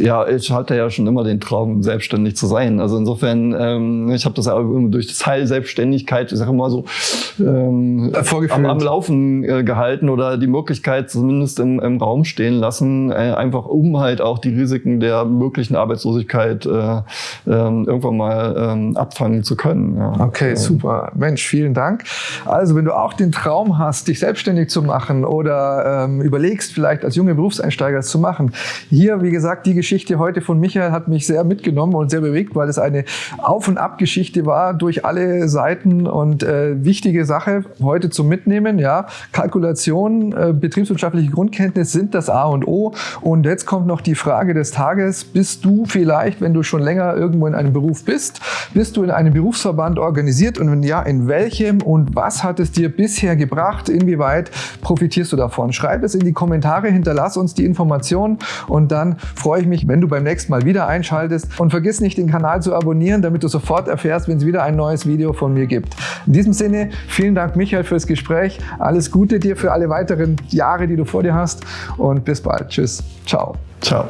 ja, ich hatte ja schon immer den Traum, selbstständig zu sein. Also insofern, ähm, ich habe das ja durch das Teil Selbstständigkeit, ich sage mal so, ähm, am, am, Laufen äh, gehalten oder die Möglichkeit zumindest im, im Raum stehen lassen, äh, einfach um halt auch die Risiken der möglichen Arbeitslosigkeit äh, äh, irgendwann mal äh, abfangen zu können. Ja. Okay, super. Mensch, vielen Dank. Also wenn du auch den Traum hast, dich selbstständig zu machen oder ähm, überlegst, vielleicht als junge Berufseinsteiger zu machen, hier, wie gesagt, die Geschichte Geschichte heute von Michael hat mich sehr mitgenommen und sehr bewegt, weil es eine Auf- und Ab-Geschichte war durch alle Seiten und äh, wichtige Sache heute zum Mitnehmen. Ja, Kalkulation, äh, betriebswirtschaftliche Grundkenntnis sind das A und O. Und jetzt kommt noch die Frage des Tages: Bist du vielleicht, wenn du schon länger irgendwo in einem Beruf bist, bist du in einem Berufsverband organisiert und wenn ja, in welchem und was hat es dir bisher gebracht? Inwieweit profitierst du davon? Schreib es in die Kommentare, hinterlass uns die Informationen und dann freue ich mich, wenn du beim nächsten Mal wieder einschaltest und vergiss nicht, den Kanal zu abonnieren, damit du sofort erfährst, wenn es wieder ein neues Video von mir gibt. In diesem Sinne, vielen Dank Michael fürs Gespräch. Alles Gute dir für alle weiteren Jahre, die du vor dir hast und bis bald. Tschüss. Ciao. Ciao.